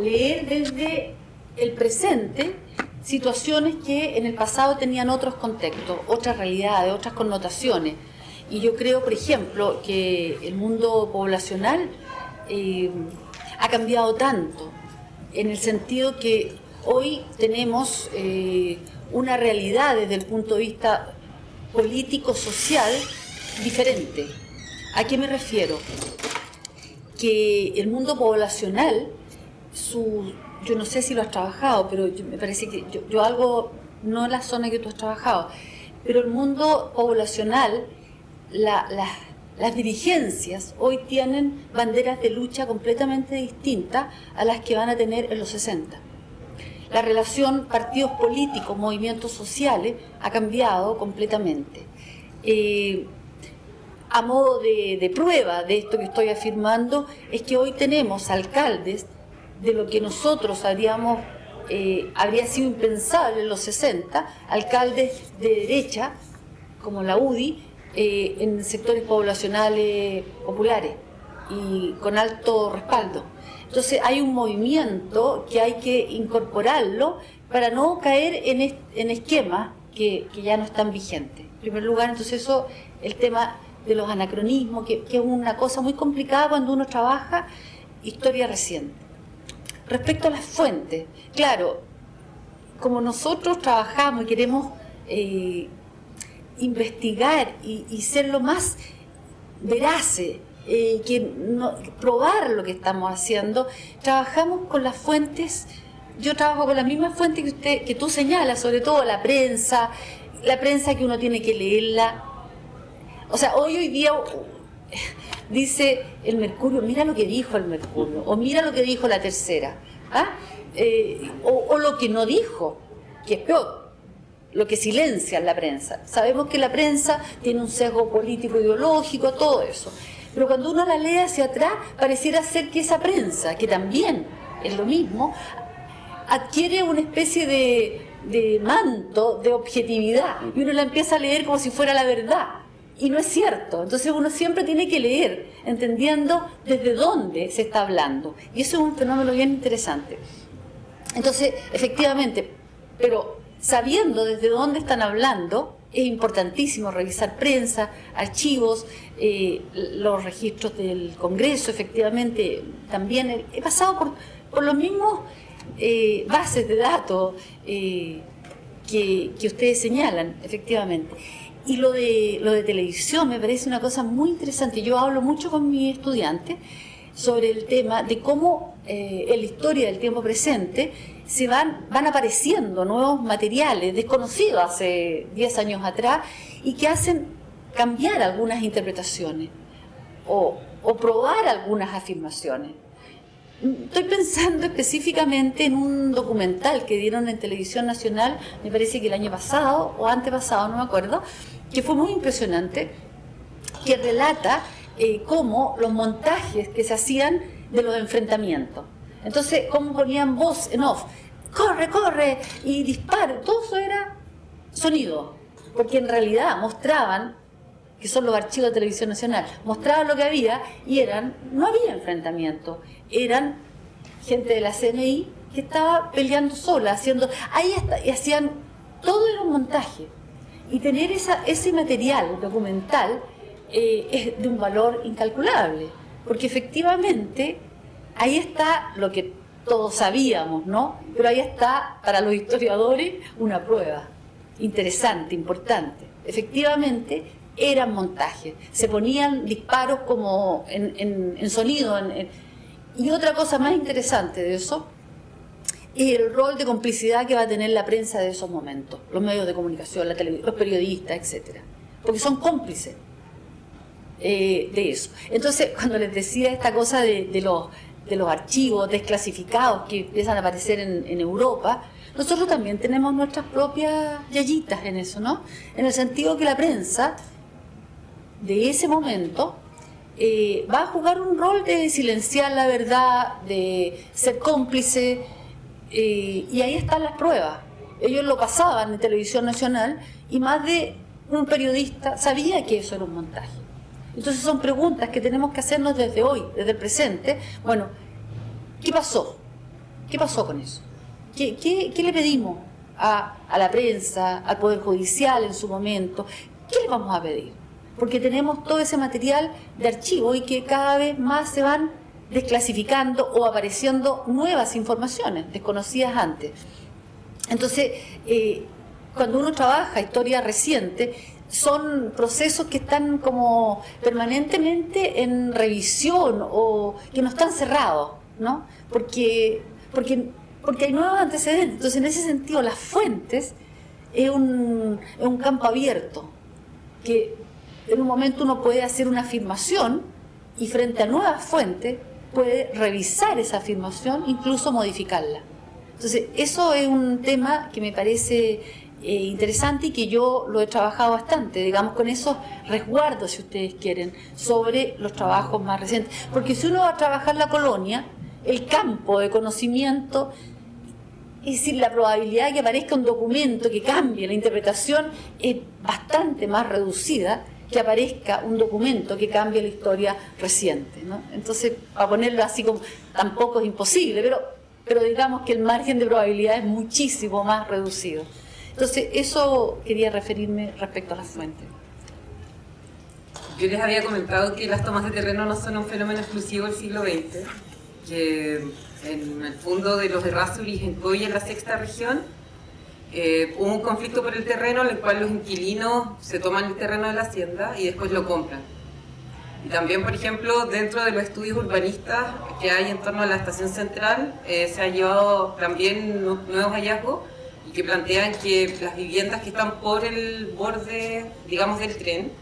leer desde el presente situaciones que en el pasado tenían otros contextos, otras realidades, otras connotaciones. Y yo creo, por ejemplo, que el mundo poblacional eh, ha cambiado tanto, en el sentido que hoy tenemos una realidad desde el punto de vista político-social diferente. ¿A qué me refiero? Que el mundo poblacional, su, yo no sé si lo has trabajado, pero me parece que yo, algo, no en la zona que tú has trabajado, pero el mundo poblacional, las dirigencias hoy tienen banderas de lucha completamente distintas a las que van a tener en los 60. La relación partidos políticos, movimientos sociales ha cambiado completamente. Eh, a modo de, prueba de esto que estoy afirmando, es que hoy tenemos alcaldes de lo que nosotros habríamos, eh, habría sido impensable en los 60, alcaldes de derecha, como la UDI, eh, en sectores poblacionales populares y con alto respaldo. Entonces hay un movimiento que hay que incorporarlo para no caer en, esquemas que, ya no están vigentes. En primer lugar, entonces eso, el tema de los anacronismos, que, es una cosa muy complicada cuando uno trabaja historia reciente. Respecto a las fuentes, claro, como nosotros trabajamos y queremos eh, investigar y, y, ser lo más veraces eh, que no, probar lo que estamos haciendo. Trabajamos con las fuentes, yo trabajo con la misma fuente que, usted, que tú señalas, sobre todo la prensa, la prensa que uno tiene que leerla. O sea, hoy, hoy día dice el Mercurio, mira lo que dijo el Mercurio, o mira lo que dijo la tercera, ¿ah? eh, o lo que no dijo, que es peor lo que silencia la prensa. Sabemos que la prensa tiene un sesgo político ideológico, todo eso. Pero cuando uno la lee hacia atrás, pareciera ser que esa prensa, que también es lo mismo, adquiere una especie de, manto de objetividad y uno la empieza a leer como si fuera la verdad. Y no es cierto. Entonces uno siempre tiene que leer, entendiendo desde dónde se está hablando. Y eso es un fenómeno bien interesante. Entonces, efectivamente, pero sabiendo desde dónde están hablando, es importantísimo revisar prensa, archivos, eh, los registros del Congreso, efectivamente, también he pasado por, por los mismos eh, bases de datos eh, que, que, ustedes señalan, efectivamente. Y lo de, lo de televisión me parece una cosa muy interesante. Yo hablo mucho con mis estudiantes sobre el tema de cómo en la historia del tiempo presente se van, van apareciendo nuevos materiales desconocidos hace 10 años atrás y que hacen cambiar algunas interpretaciones o, probar algunas afirmaciones. Estoy pensando específicamente en un documental que dieron en Televisión Nacional, me parece que el año pasado o antepasado, no me acuerdo, que fue muy impresionante, que relata eh, cómo los montajes que se hacían de los enfrentamientos. Entonces, cómo ponían voz en off, corre, corre, y disparo, todo eso era sonido, porque en realidad mostraban, que son los archivos de televisión nacional, mostraban lo que había y eran, no había enfrentamiento, eran gente de la CNI que estaba peleando sola, haciendo, ahí está, y hacían, todo era un montaje. Y tener esa, ese material documental eh, es de un valor incalculable, porque efectivamente ahí está lo que todos sabíamos, ¿no? Pero ahí está, para los historiadores, una prueba interesante, importante. Efectivamente, eran montajes, se ponían disparos como en, sonido. y otra cosa más interesante de eso es el rol de complicidad que va a tener la prensa de esos momentos, los medios de comunicación, la los periodistas, etcétera, porque son cómplices eh, de eso. Entonces, cuando les decía esta cosa de, de los de los archivos desclasificados que empiezan a aparecer en, Europa, nosotros también tenemos nuestras propias yayitas en eso, ¿no? En el sentido que la prensa de ese momento eh, va a jugar un rol de silenciar la verdad, de ser cómplice, eh, y ahí están las pruebas. Ellos lo pasaban en televisión nacional y más de un periodista sabía que eso era un montaje. Entonces son preguntas que tenemos que hacernos desde hoy, desde el presente. Bueno, ¿qué pasó? ¿Qué pasó con eso? ¿Qué, le pedimos a, la prensa, al Poder Judicial en su momento? ¿Qué le vamos a pedir? Porque tenemos todo ese material de archivo y que cada vez más se van desclasificando o apareciendo nuevas informaciones desconocidas antes. Entonces, eh, cuando uno trabaja historia reciente, son procesos que están como permanentemente en revisión o que no están cerrados, ¿no? Porque, porque, porque hay nuevos antecedentes. Entonces, en ese sentido, las fuentes es un, es un campo abierto, que en un momento uno puede hacer una afirmación y frente a nuevas fuentes puede revisar esa afirmación, incluso modificarla. Entonces, eso es un tema que me parece eh, interesante y que yo lo he trabajado bastante, digamos, con esos resguardos, si ustedes quieren, sobre los trabajos más recientes. Porque si uno va a trabajar la colonia, el campo de conocimiento, es decir, la probabilidad de que aparezca un documento que cambie la interpretación es bastante más reducida que aparezca un documento que cambie la historia reciente. Entonces, a ponerlo así como, tampoco es imposible, pero, pero digamos que el margen de probabilidad es muchísimo más reducido. Entonces, eso quería referirme respecto a las fuentes. Yo les había comentado que las tomas de terreno no son un fenómeno exclusivo del siglo XX, que en el fondo de los Errázuriz en Coya, en la sexta región, eh, hubo un conflicto por el terreno en el cual los inquilinos se toman el terreno de la hacienda y después lo compran. Y también, por ejemplo, dentro de los estudios urbanistas que hay en torno a la estación central, eh, se han llevado también nuevos hallazgos y que plantean que las viviendas que están por el borde, digamos, del tren,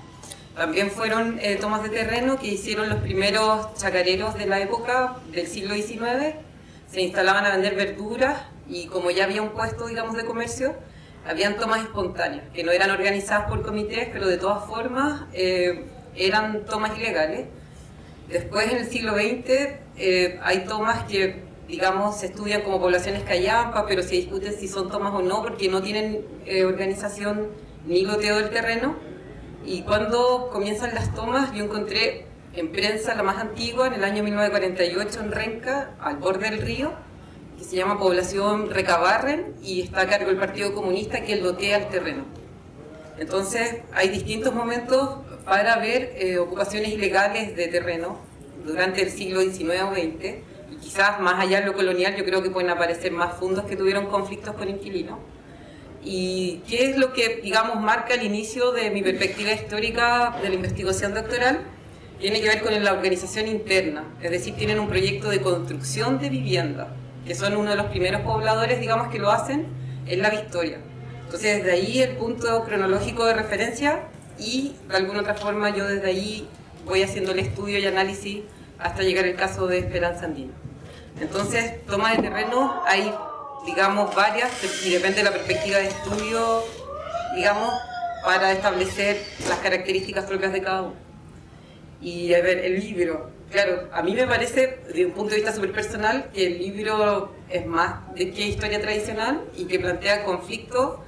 también fueron eh, tomas de terreno que hicieron los primeros chacareros de la época del siglo XIX. Se instalaban a vender verduras y como ya había un puesto, digamos, de comercio, habían tomas espontáneas, que no eran organizadas por comités, pero de todas formas eh, eran tomas ilegales. Después, en el siglo XX, eh, hay tomas que, digamos, se estudian como poblaciones callampas, pero se discuten si son tomas o no, porque no tienen eh, organización ni loteo del terreno. Y cuando comienzan las tomas, yo encontré en prensa la más antigua, en el año 1948, en Renca, al borde del río, se llama Población Recabarren y está a cargo del Partido Comunista que lotea el terreno. Entonces hay distintos momentos para ver eh, ocupaciones ilegales de terreno durante el siglo XIX o XX y quizás más allá de lo colonial yo creo que pueden aparecer más fundos que tuvieron conflictos con inquilinos. ¿Y qué es lo que, digamos, marca el inicio de mi perspectiva histórica de la investigación doctoral? Tiene que ver con la organización interna, es decir, tienen un proyecto de construcción de vivienda que son uno de los primeros pobladores, digamos, que lo hacen, es la Victoria. Entonces, desde ahí el punto cronológico de referencia y de alguna otra forma yo desde ahí voy haciendo el estudio y análisis hasta llegar al caso de Esperanza Andina. Entonces, toma de terreno hay, digamos, varias, y depende de la perspectiva de estudio, digamos, para establecer las características propias de cada uno. Y a ver, el libro, Claro, a mí me parece, desde un punto de vista súper personal, que el libro es más de que historia tradicional y que plantea conflictos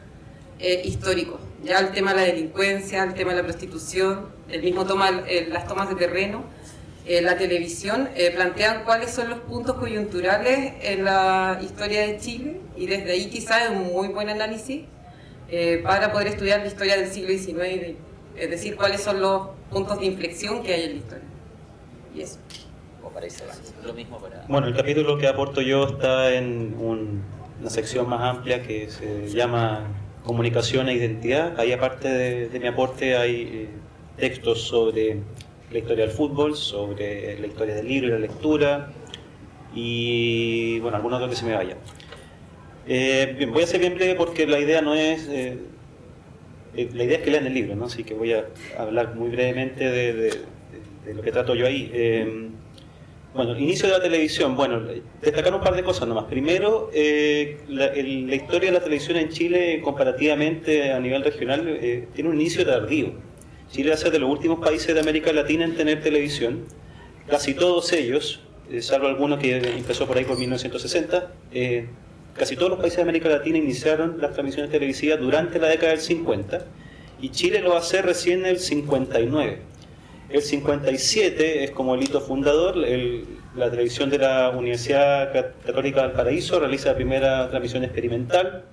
eh, históricos. Ya el tema de la delincuencia, el tema de la prostitución, el mismo toma, las tomas de terreno, eh, la televisión, eh, plantean cuáles son los puntos coyunturales en la historia de Chile y desde ahí quizás es un muy buen análisis para poder estudiar la historia del siglo XIX, es decir, cuáles son los puntos de inflexión que hay en la historia. Y eso. lo mismo para... Bueno, el capítulo que aporto yo está en una sección más amplia que se llama Comunicación e Identidad. Ahí aparte de, mi aporte hay eh, textos sobre la historia del fútbol, sobre la historia del libro y la lectura y bueno, algunos otros que se me vayan. Eh, bien, voy a ser bien breve porque la idea no es... Eh, la idea es que lean el libro, ¿no? así que voy a hablar muy brevemente de de lo que trato yo ahí. Eh, bueno, inicio de la televisión. Bueno, destacar un par de cosas nomás. Primero, eh, la, historia de la televisión en Chile, comparativamente a nivel regional, eh, tiene un inicio tardío. Chile va a ser de los últimos países de América Latina en tener televisión. Casi todos ellos, salvo alguno que empezó por ahí por 1960, casi todos los países de América Latina iniciaron las transmisiones televisivas durante la década del 50 y Chile lo hacer recién en el 59. El 57 es como el hito fundador, la televisión de la Universidad Católica del Paraíso realiza la primera transmisión experimental.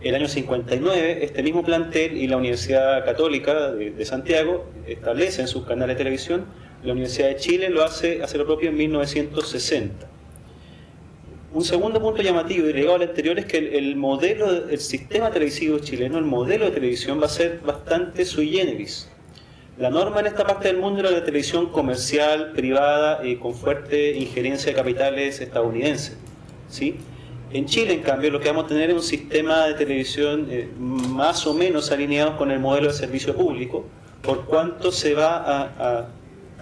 El año 59, este mismo plantel y la Universidad Católica de, Santiago establecen sus canales de televisión. La Universidad de Chile lo hace, hace lo propio en 1960. Un segundo punto llamativo y ligado al anterior es que el, modelo, el sistema televisivo chileno, el modelo de televisión va a ser bastante sui generis. La norma en esta parte del mundo era la televisión comercial, privada, y con fuerte injerencia de capitales estadounidenses. ¿sí? En Chile, en cambio, lo que vamos a tener es un sistema de televisión eh, más o menos alineado con el modelo de servicio público, por cuanto se va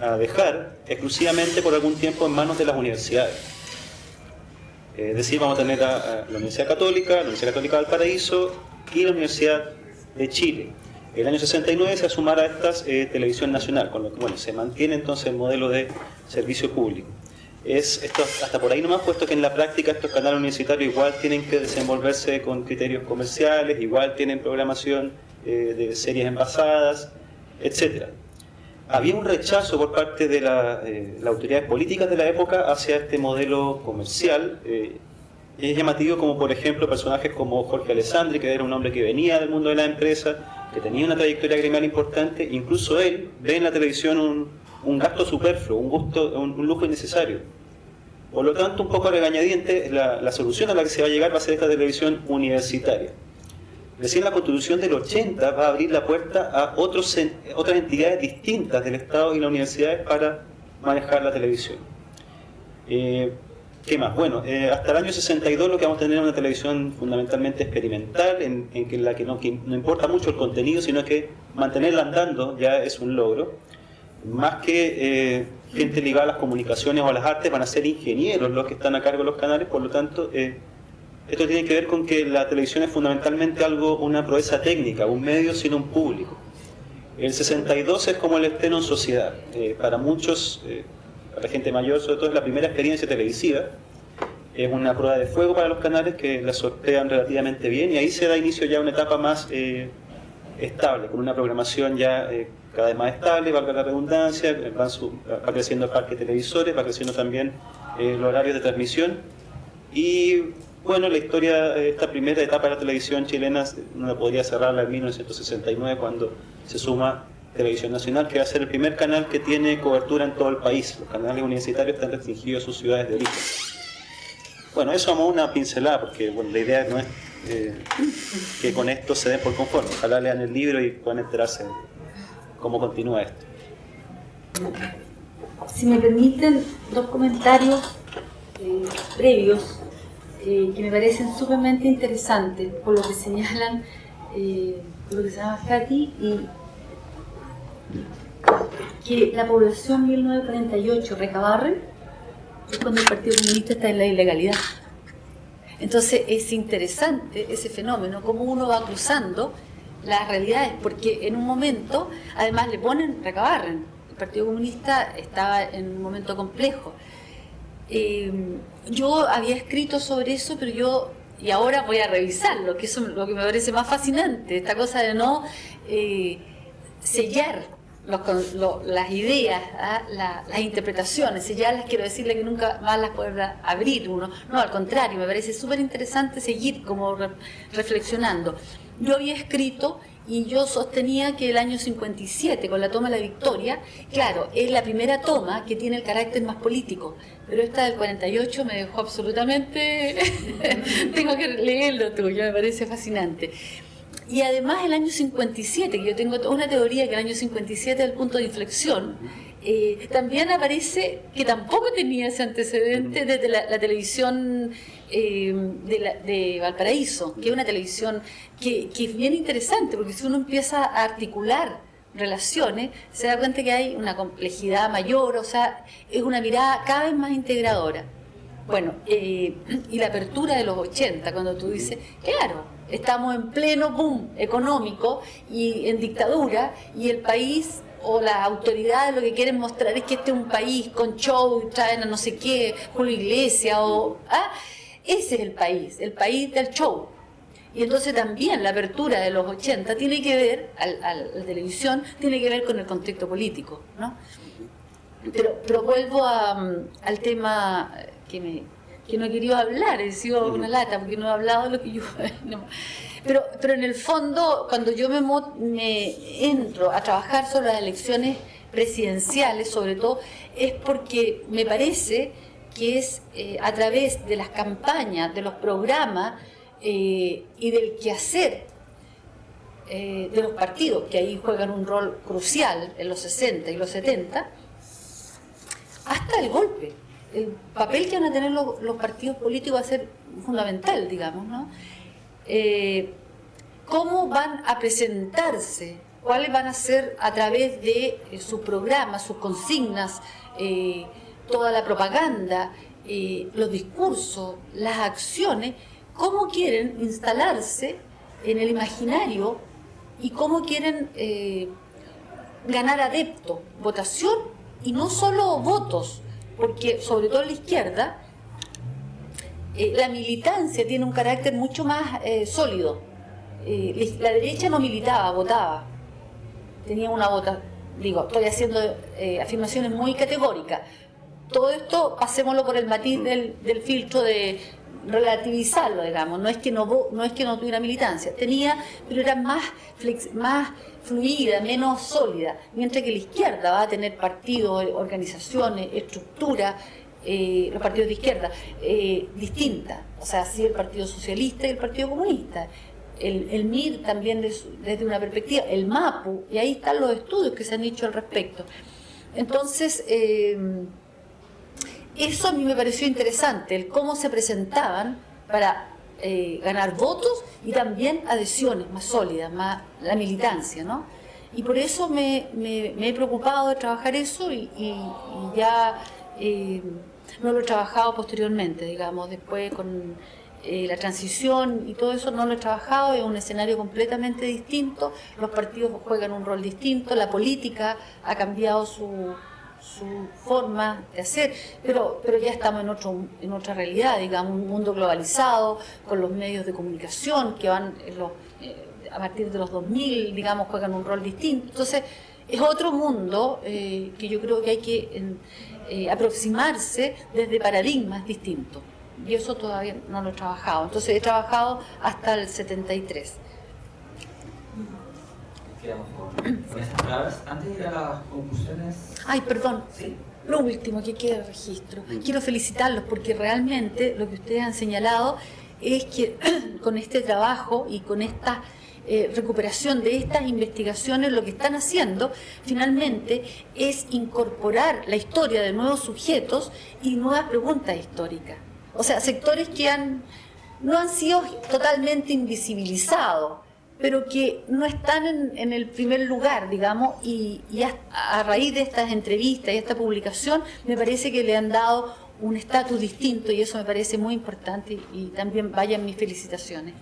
a, dejar exclusivamente por algún tiempo en manos de las universidades. Es decir, vamos a tener a, la Universidad Católica, la Universidad Católica del Paraíso y la Universidad de Chile. El año 69 se asumará a estas eh, Televisión Nacional, con lo que bueno, se mantiene entonces el modelo de servicio público es esto hasta por ahí nomás, puesto que en la práctica estos canales universitarios igual tienen que desenvolverse con criterios comerciales, igual tienen programación eh, de series envasadas, etc. Había un rechazo por parte de la, eh, las autoridades políticas de la época hacia este modelo comercial. Eh, es llamativo como, por ejemplo, personajes como Jorge Alessandri, que era un hombre que venía del mundo de la empresa, que tenía una trayectoria gremial importante, incluso él ve en la televisión un, gasto superfluo, un, gusto, un, lujo innecesario. Por lo tanto, un poco regañadiente, la, solución a la que se va a llegar va a ser esta televisión universitaria. Recién la constitución del 80 va a abrir la puerta a otras entidades distintas del Estado y las universidades para manejar la televisión. Eh, ¿Qué más? Bueno, eh, hasta el año 62 lo que vamos a tener es una televisión fundamentalmente experimental, en, en la que no, que no importa mucho el contenido, sino que mantenerla andando ya es un logro más que eh, gente ligada a las comunicaciones o a las artes, van a ser ingenieros los que están a cargo de los canales, por lo tanto, esto tiene que ver con que la televisión es fundamentalmente algo, una proeza técnica, un medio sino un público. El 62 es como el estreno en sociedad. Eh, para muchos, para la gente mayor, sobre todo es la primera experiencia televisiva. Es una prueba de fuego para los canales que la sortean relativamente bien y ahí se da inicio ya a una etapa más estable, con una programación ya cada vez más estable, valga la redundancia, va creciendo el parque de televisores, va creciendo también eh, los horarios de transmisión y bueno, la historia, esta primera etapa de la televisión chilena no podría cerrarla en 1969 cuando se suma Televisión Nacional, que va a ser el primer canal que tiene cobertura en todo el país. Los canales universitarios están restringidos a sus ciudades de origen. Bueno, eso vamos una pincelada, porque bueno, la idea no es eh, que con esto se den por conforme. Ojalá lean el libro y puedan enterarse cómo continúa esto. Si me permiten dos comentarios eh, previos eh, que me parecen sumamente interesantes por lo que señalan, eh, lo que señala Katy, y que la población 1948 recabarre es cuando el Partido Comunista está en la ilegalidad. Entonces es interesante ese fenómeno, cómo uno va cruzando las realidades, porque en un momento, además le ponen, recabarren. El Partido Comunista estaba en un momento complejo. Eh, yo había escrito sobre eso, pero yo, y ahora voy a revisarlo, que eso es lo que me parece más fascinante, esta cosa de no eh, sellar las ideas, ¿ah? las interpretaciones, sellarlas quiero decirle que nunca más las podrá abrir uno. No, al contrario, me parece súper interesante seguir como reflexionando yo había escrito y yo sostenía que el año 57, con la toma de la victoria, claro, es la primera toma que tiene el carácter más político, pero esta del 48 me dejó absolutamente... <laughs> tengo que leerlo tuyo, me parece fascinante. Y además el año 57, que yo tengo una teoría que el año 57 es el punto de inflexión, eh, también aparece que tampoco tenía ese antecedente desde la, televisión eh, de, Valparaíso, que es una televisión que, es bien interesante, porque si uno empieza a articular relaciones, se da cuenta que hay una complejidad mayor, o sea, es una mirada cada vez más integradora. Bueno, eh, y la apertura de los 80, cuando tú dices, claro, estamos en pleno boom económico y en dictadura, y el país o las autoridades lo que quieren mostrar es que este es un país con show, traen a no sé qué, Julio Iglesia o... ¿ah? Ese es el país, el país del show. Y entonces también la apertura de los 80 tiene que ver, a, la televisión, tiene que ver con el contexto político, ¿no? Pero, pero vuelvo al tema que, me, que no he querido hablar, he sido una lata porque no he hablado de lo que yo... <laughs> Pero, pero en el fondo, cuando yo me, me entro a trabajar sobre las elecciones presidenciales, sobre todo, es porque me parece que es eh, a través de las campañas, de los programas eh, y del quehacer eh, de los partidos, que ahí juegan un rol crucial en los 60 y los 70, hasta el golpe. El papel que van a tener los, los partidos políticos va a ser fundamental, digamos, ¿no? ¿Cómo van a presentarse? ¿Cuáles van a ser a través de sus programas, sus consignas, toda la propaganda, eh, los discursos, las acciones, cómo quieren instalarse en el imaginario y cómo quieren eh, ganar adeptos, votación y no solo votos, porque sobre todo en la izquierda eh, la militancia tiene un carácter mucho más sólido. la derecha no militaba, votaba, tenía una vota, digo, estoy haciendo afirmaciones muy categóricas, todo esto pasémoslo por el matiz del, filtro de relativizarlo, digamos, no es que no no es que no tuviera militancia, tenía, pero era más más fluida, menos sólida, mientras que la izquierda va a tener partidos, organizaciones, estructuras, eh, los partidos de izquierda, eh, distintas, o sea, sí el Partido Socialista y el Partido Comunista, el, MIR también desde una perspectiva, el MAPU, y ahí están los estudios que se han hecho al respecto. Entonces, eh, eso a mí me pareció interesante, el cómo se presentaban para eh, ganar votos y también adhesiones más sólidas, más la militancia, ¿no? Y por eso me, he preocupado de trabajar eso y, ya eh, no lo he trabajado posteriormente, digamos, después con eh, la transición y todo eso no lo he trabajado, es un escenario completamente distinto, los partidos juegan un rol distinto, la política ha cambiado su su forma de hacer, pero, pero ya estamos en, otro, en otra realidad, digamos, un mundo globalizado, con los medios de comunicación que van eh, a partir de los 2000, digamos, juegan un rol distinto. Entonces, es otro mundo eh, que yo creo que hay que eh, aproximarse desde paradigmas distintos. Y eso todavía no lo he trabajado. Entonces, he trabajado hasta el 73 con estas palabras. Antes de ir a las conclusiones... Ay, perdón. Lo último que queda registro. Quiero felicitarlos porque realmente lo que ustedes han señalado es que <clears throat> con este trabajo y con esta eh, recuperación de estas investigaciones, lo que están haciendo finalmente es incorporar la historia de nuevos sujetos y nuevas preguntas históricas. O sea, sectores que han, no han sido totalmente invisibilizados, pero que no están en, el primer lugar, digamos, y, a, raíz de estas entrevistas y esta publicación me parece que le han dado un estatus distinto y eso me parece muy importante y, también vayan mis felicitaciones.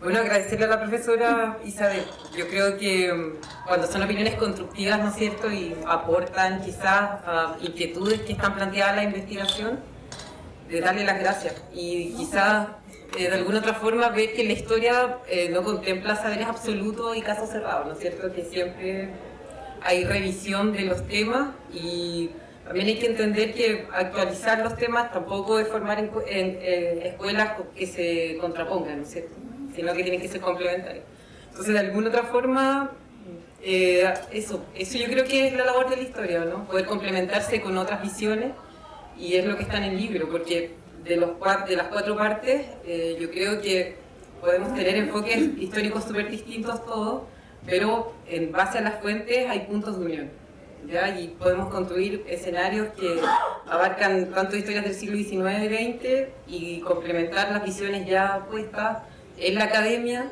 Bueno, agradecerle a la profesora Isabel. Yo creo que mm, cuando son opiniones constructivas, ¿no es cierto?, y aportan quizás inquietudes que están planteadas en la investigación, de darle las gracias. Y quizás eh, de alguna otra forma ver que la historia eh, no contempla saberes absolutos y casos cerrados, ¿no es cierto? Que siempre hay revisión de los temas y también hay que entender que actualizar los temas tampoco es formar en, escuelas que se contrapongan, ¿no es cierto? Sino que tienen que ser complementarios. Entonces, de alguna otra forma, eh, eso, eso yo creo que es la labor de la historia, ¿no? Poder complementarse con otras visiones y es lo que está en el libro, porque de, las cuatro partes, eh, yo creo que podemos tener enfoques históricos súper distintos todos, pero en base a las fuentes hay puntos de unión. ¿ya? Y podemos construir escenarios que abarcan tanto historias del siglo XIX y XX y complementar las visiones ya puestas en la academia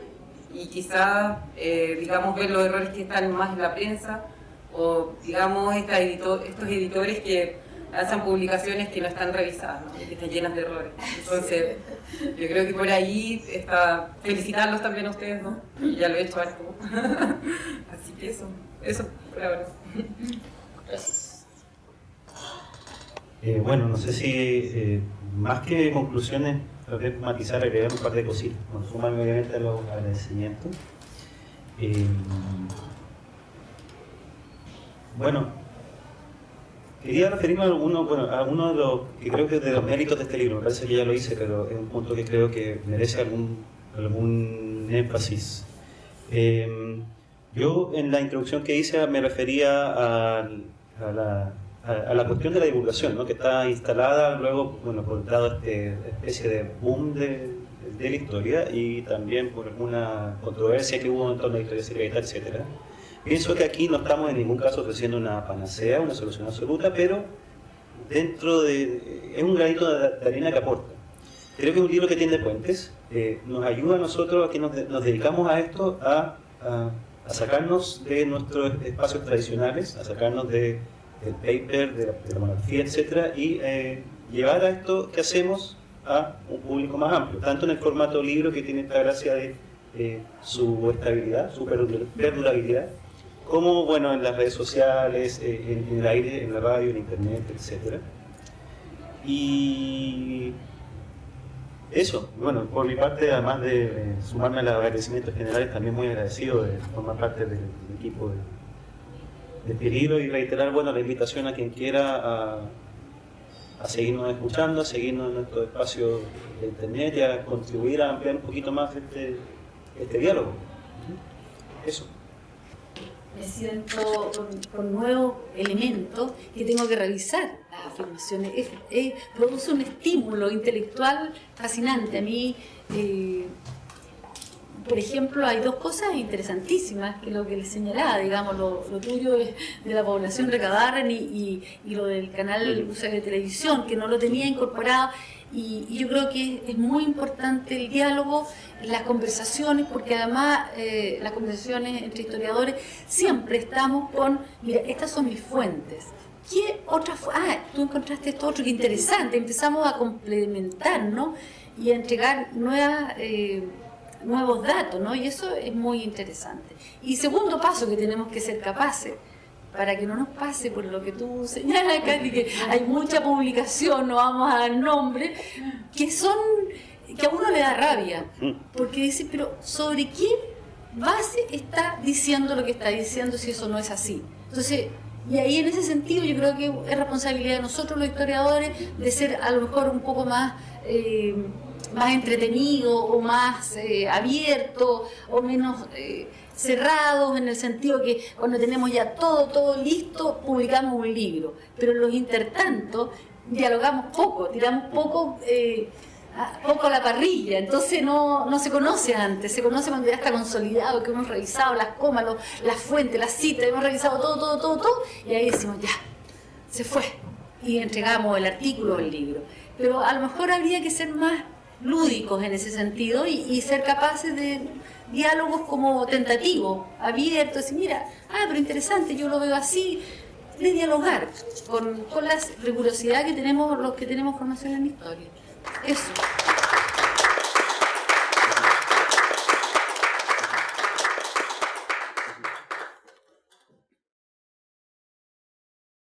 y quizás, eh, digamos, ver los errores que están más en la prensa o, digamos, estos editores que hacen publicaciones que no están revisadas, que están llenas de errores. Entonces, yo creo que por ahí está felicitarlos también a ustedes, ¿no? ya lo he hecho harto. <laughs> Así que eso, eso por ahora. Gracias. Eh, bueno, no sé si eh, más que conclusiones, tal vez matizar, agregar un par de cositas. Bueno, sumarme obviamente a los agradecimientos. Eh, bueno, Quería referirme a bueno, a uno de los que creo que es de los méritos de este libro, me parece que ya lo hice, pero es un punto que creo que merece algún, algún énfasis. Em, yo en la introducción que hice me refería a, la a, la cuestión de la divulgación, ¿no? que está instalada luego, bueno, por dado este especie de boom de, de, la historia y también por alguna controversia que hubo en torno a la historia secreta, etc. Pienso que aquí no estamos en ningún caso ofreciendo una panacea, una solución absoluta, pero dentro de... es un granito de, arena que aporta. Creo que es un libro que tiene puentes, eh, nos ayuda a nosotros, a que nos, nos dedicamos a esto, a, sacarnos de nuestros espacios tradicionales, a sacarnos de del paper, de la, monarquía, etcétera, y eh, llevar a esto que hacemos a un público más amplio, tanto en el formato libro que tiene esta gracia de eh, su estabilidad, su perdurabilidad, como bueno en las redes sociales, eh, en, el aire, en la radio, en internet, etcétera. Y eso, bueno, por mi parte, además de sumarme a los agradecimientos generales, también muy agradecido de formar parte del equipo de despedirlo y reiterar bueno, la invitación a quien quiera a, a seguirnos escuchando, a seguirnos en nuestro espacio de internet y a contribuir a ampliar un poquito más este, este diálogo. Eso. Me siento con, nuevos elementos que tengo que revisar las afirmaciones. produce un estímulo intelectual fascinante. A mí eh, por ejemplo, hay dos cosas interesantísimas que lo que les señalaba, digamos, lo, tuyo es de la población recadar y, y, lo del canal de televisión, que no lo tenía incorporado. Y, yo creo que es muy importante el diálogo, las conversaciones, porque además eh, las conversaciones entre historiadores siempre estamos con, mira, estas son mis fuentes. ¿Qué otra Ah, tú encontraste esto otro, que interesante. Empezamos a complementar, ¿no? Y a entregar nuevas... Eh, nuevos datos, ¿no? Y eso es muy interesante. Y segundo paso que tenemos que ser capaces, para que no nos pase por lo que tú señalas, Katy, que hay mucha publicación, no vamos a dar nombre, que son, que a uno le da rabia, porque dice, pero ¿sobre qué base está diciendo lo que está diciendo si eso no es así? Entonces, y ahí en ese sentido yo creo que es responsabilidad de nosotros los historiadores de ser a lo mejor un poco más... Eh, más entretenido o más eh, abierto o menos eh, cerrados en el sentido que cuando tenemos ya todo, todo listo, publicamos un libro. Pero los intertantos dialogamos poco, tiramos poco... Eh, poco a la parrilla, entonces no, no se conoce antes, se conoce cuando ya está consolidado, que hemos revisado las comas, las fuentes, las citas, hemos revisado todo, todo, todo, todo, y ahí decimos, ya, se fue, y entregamos el artículo o el libro. Pero a lo mejor habría que ser más lúdicos en ese sentido y, ser capaces de diálogos como tentativos, abiertos, y mira, ah, pero interesante, yo lo veo así, de dialogar con, con la rigurosidad que tenemos los que tenemos formación en historia. Eso.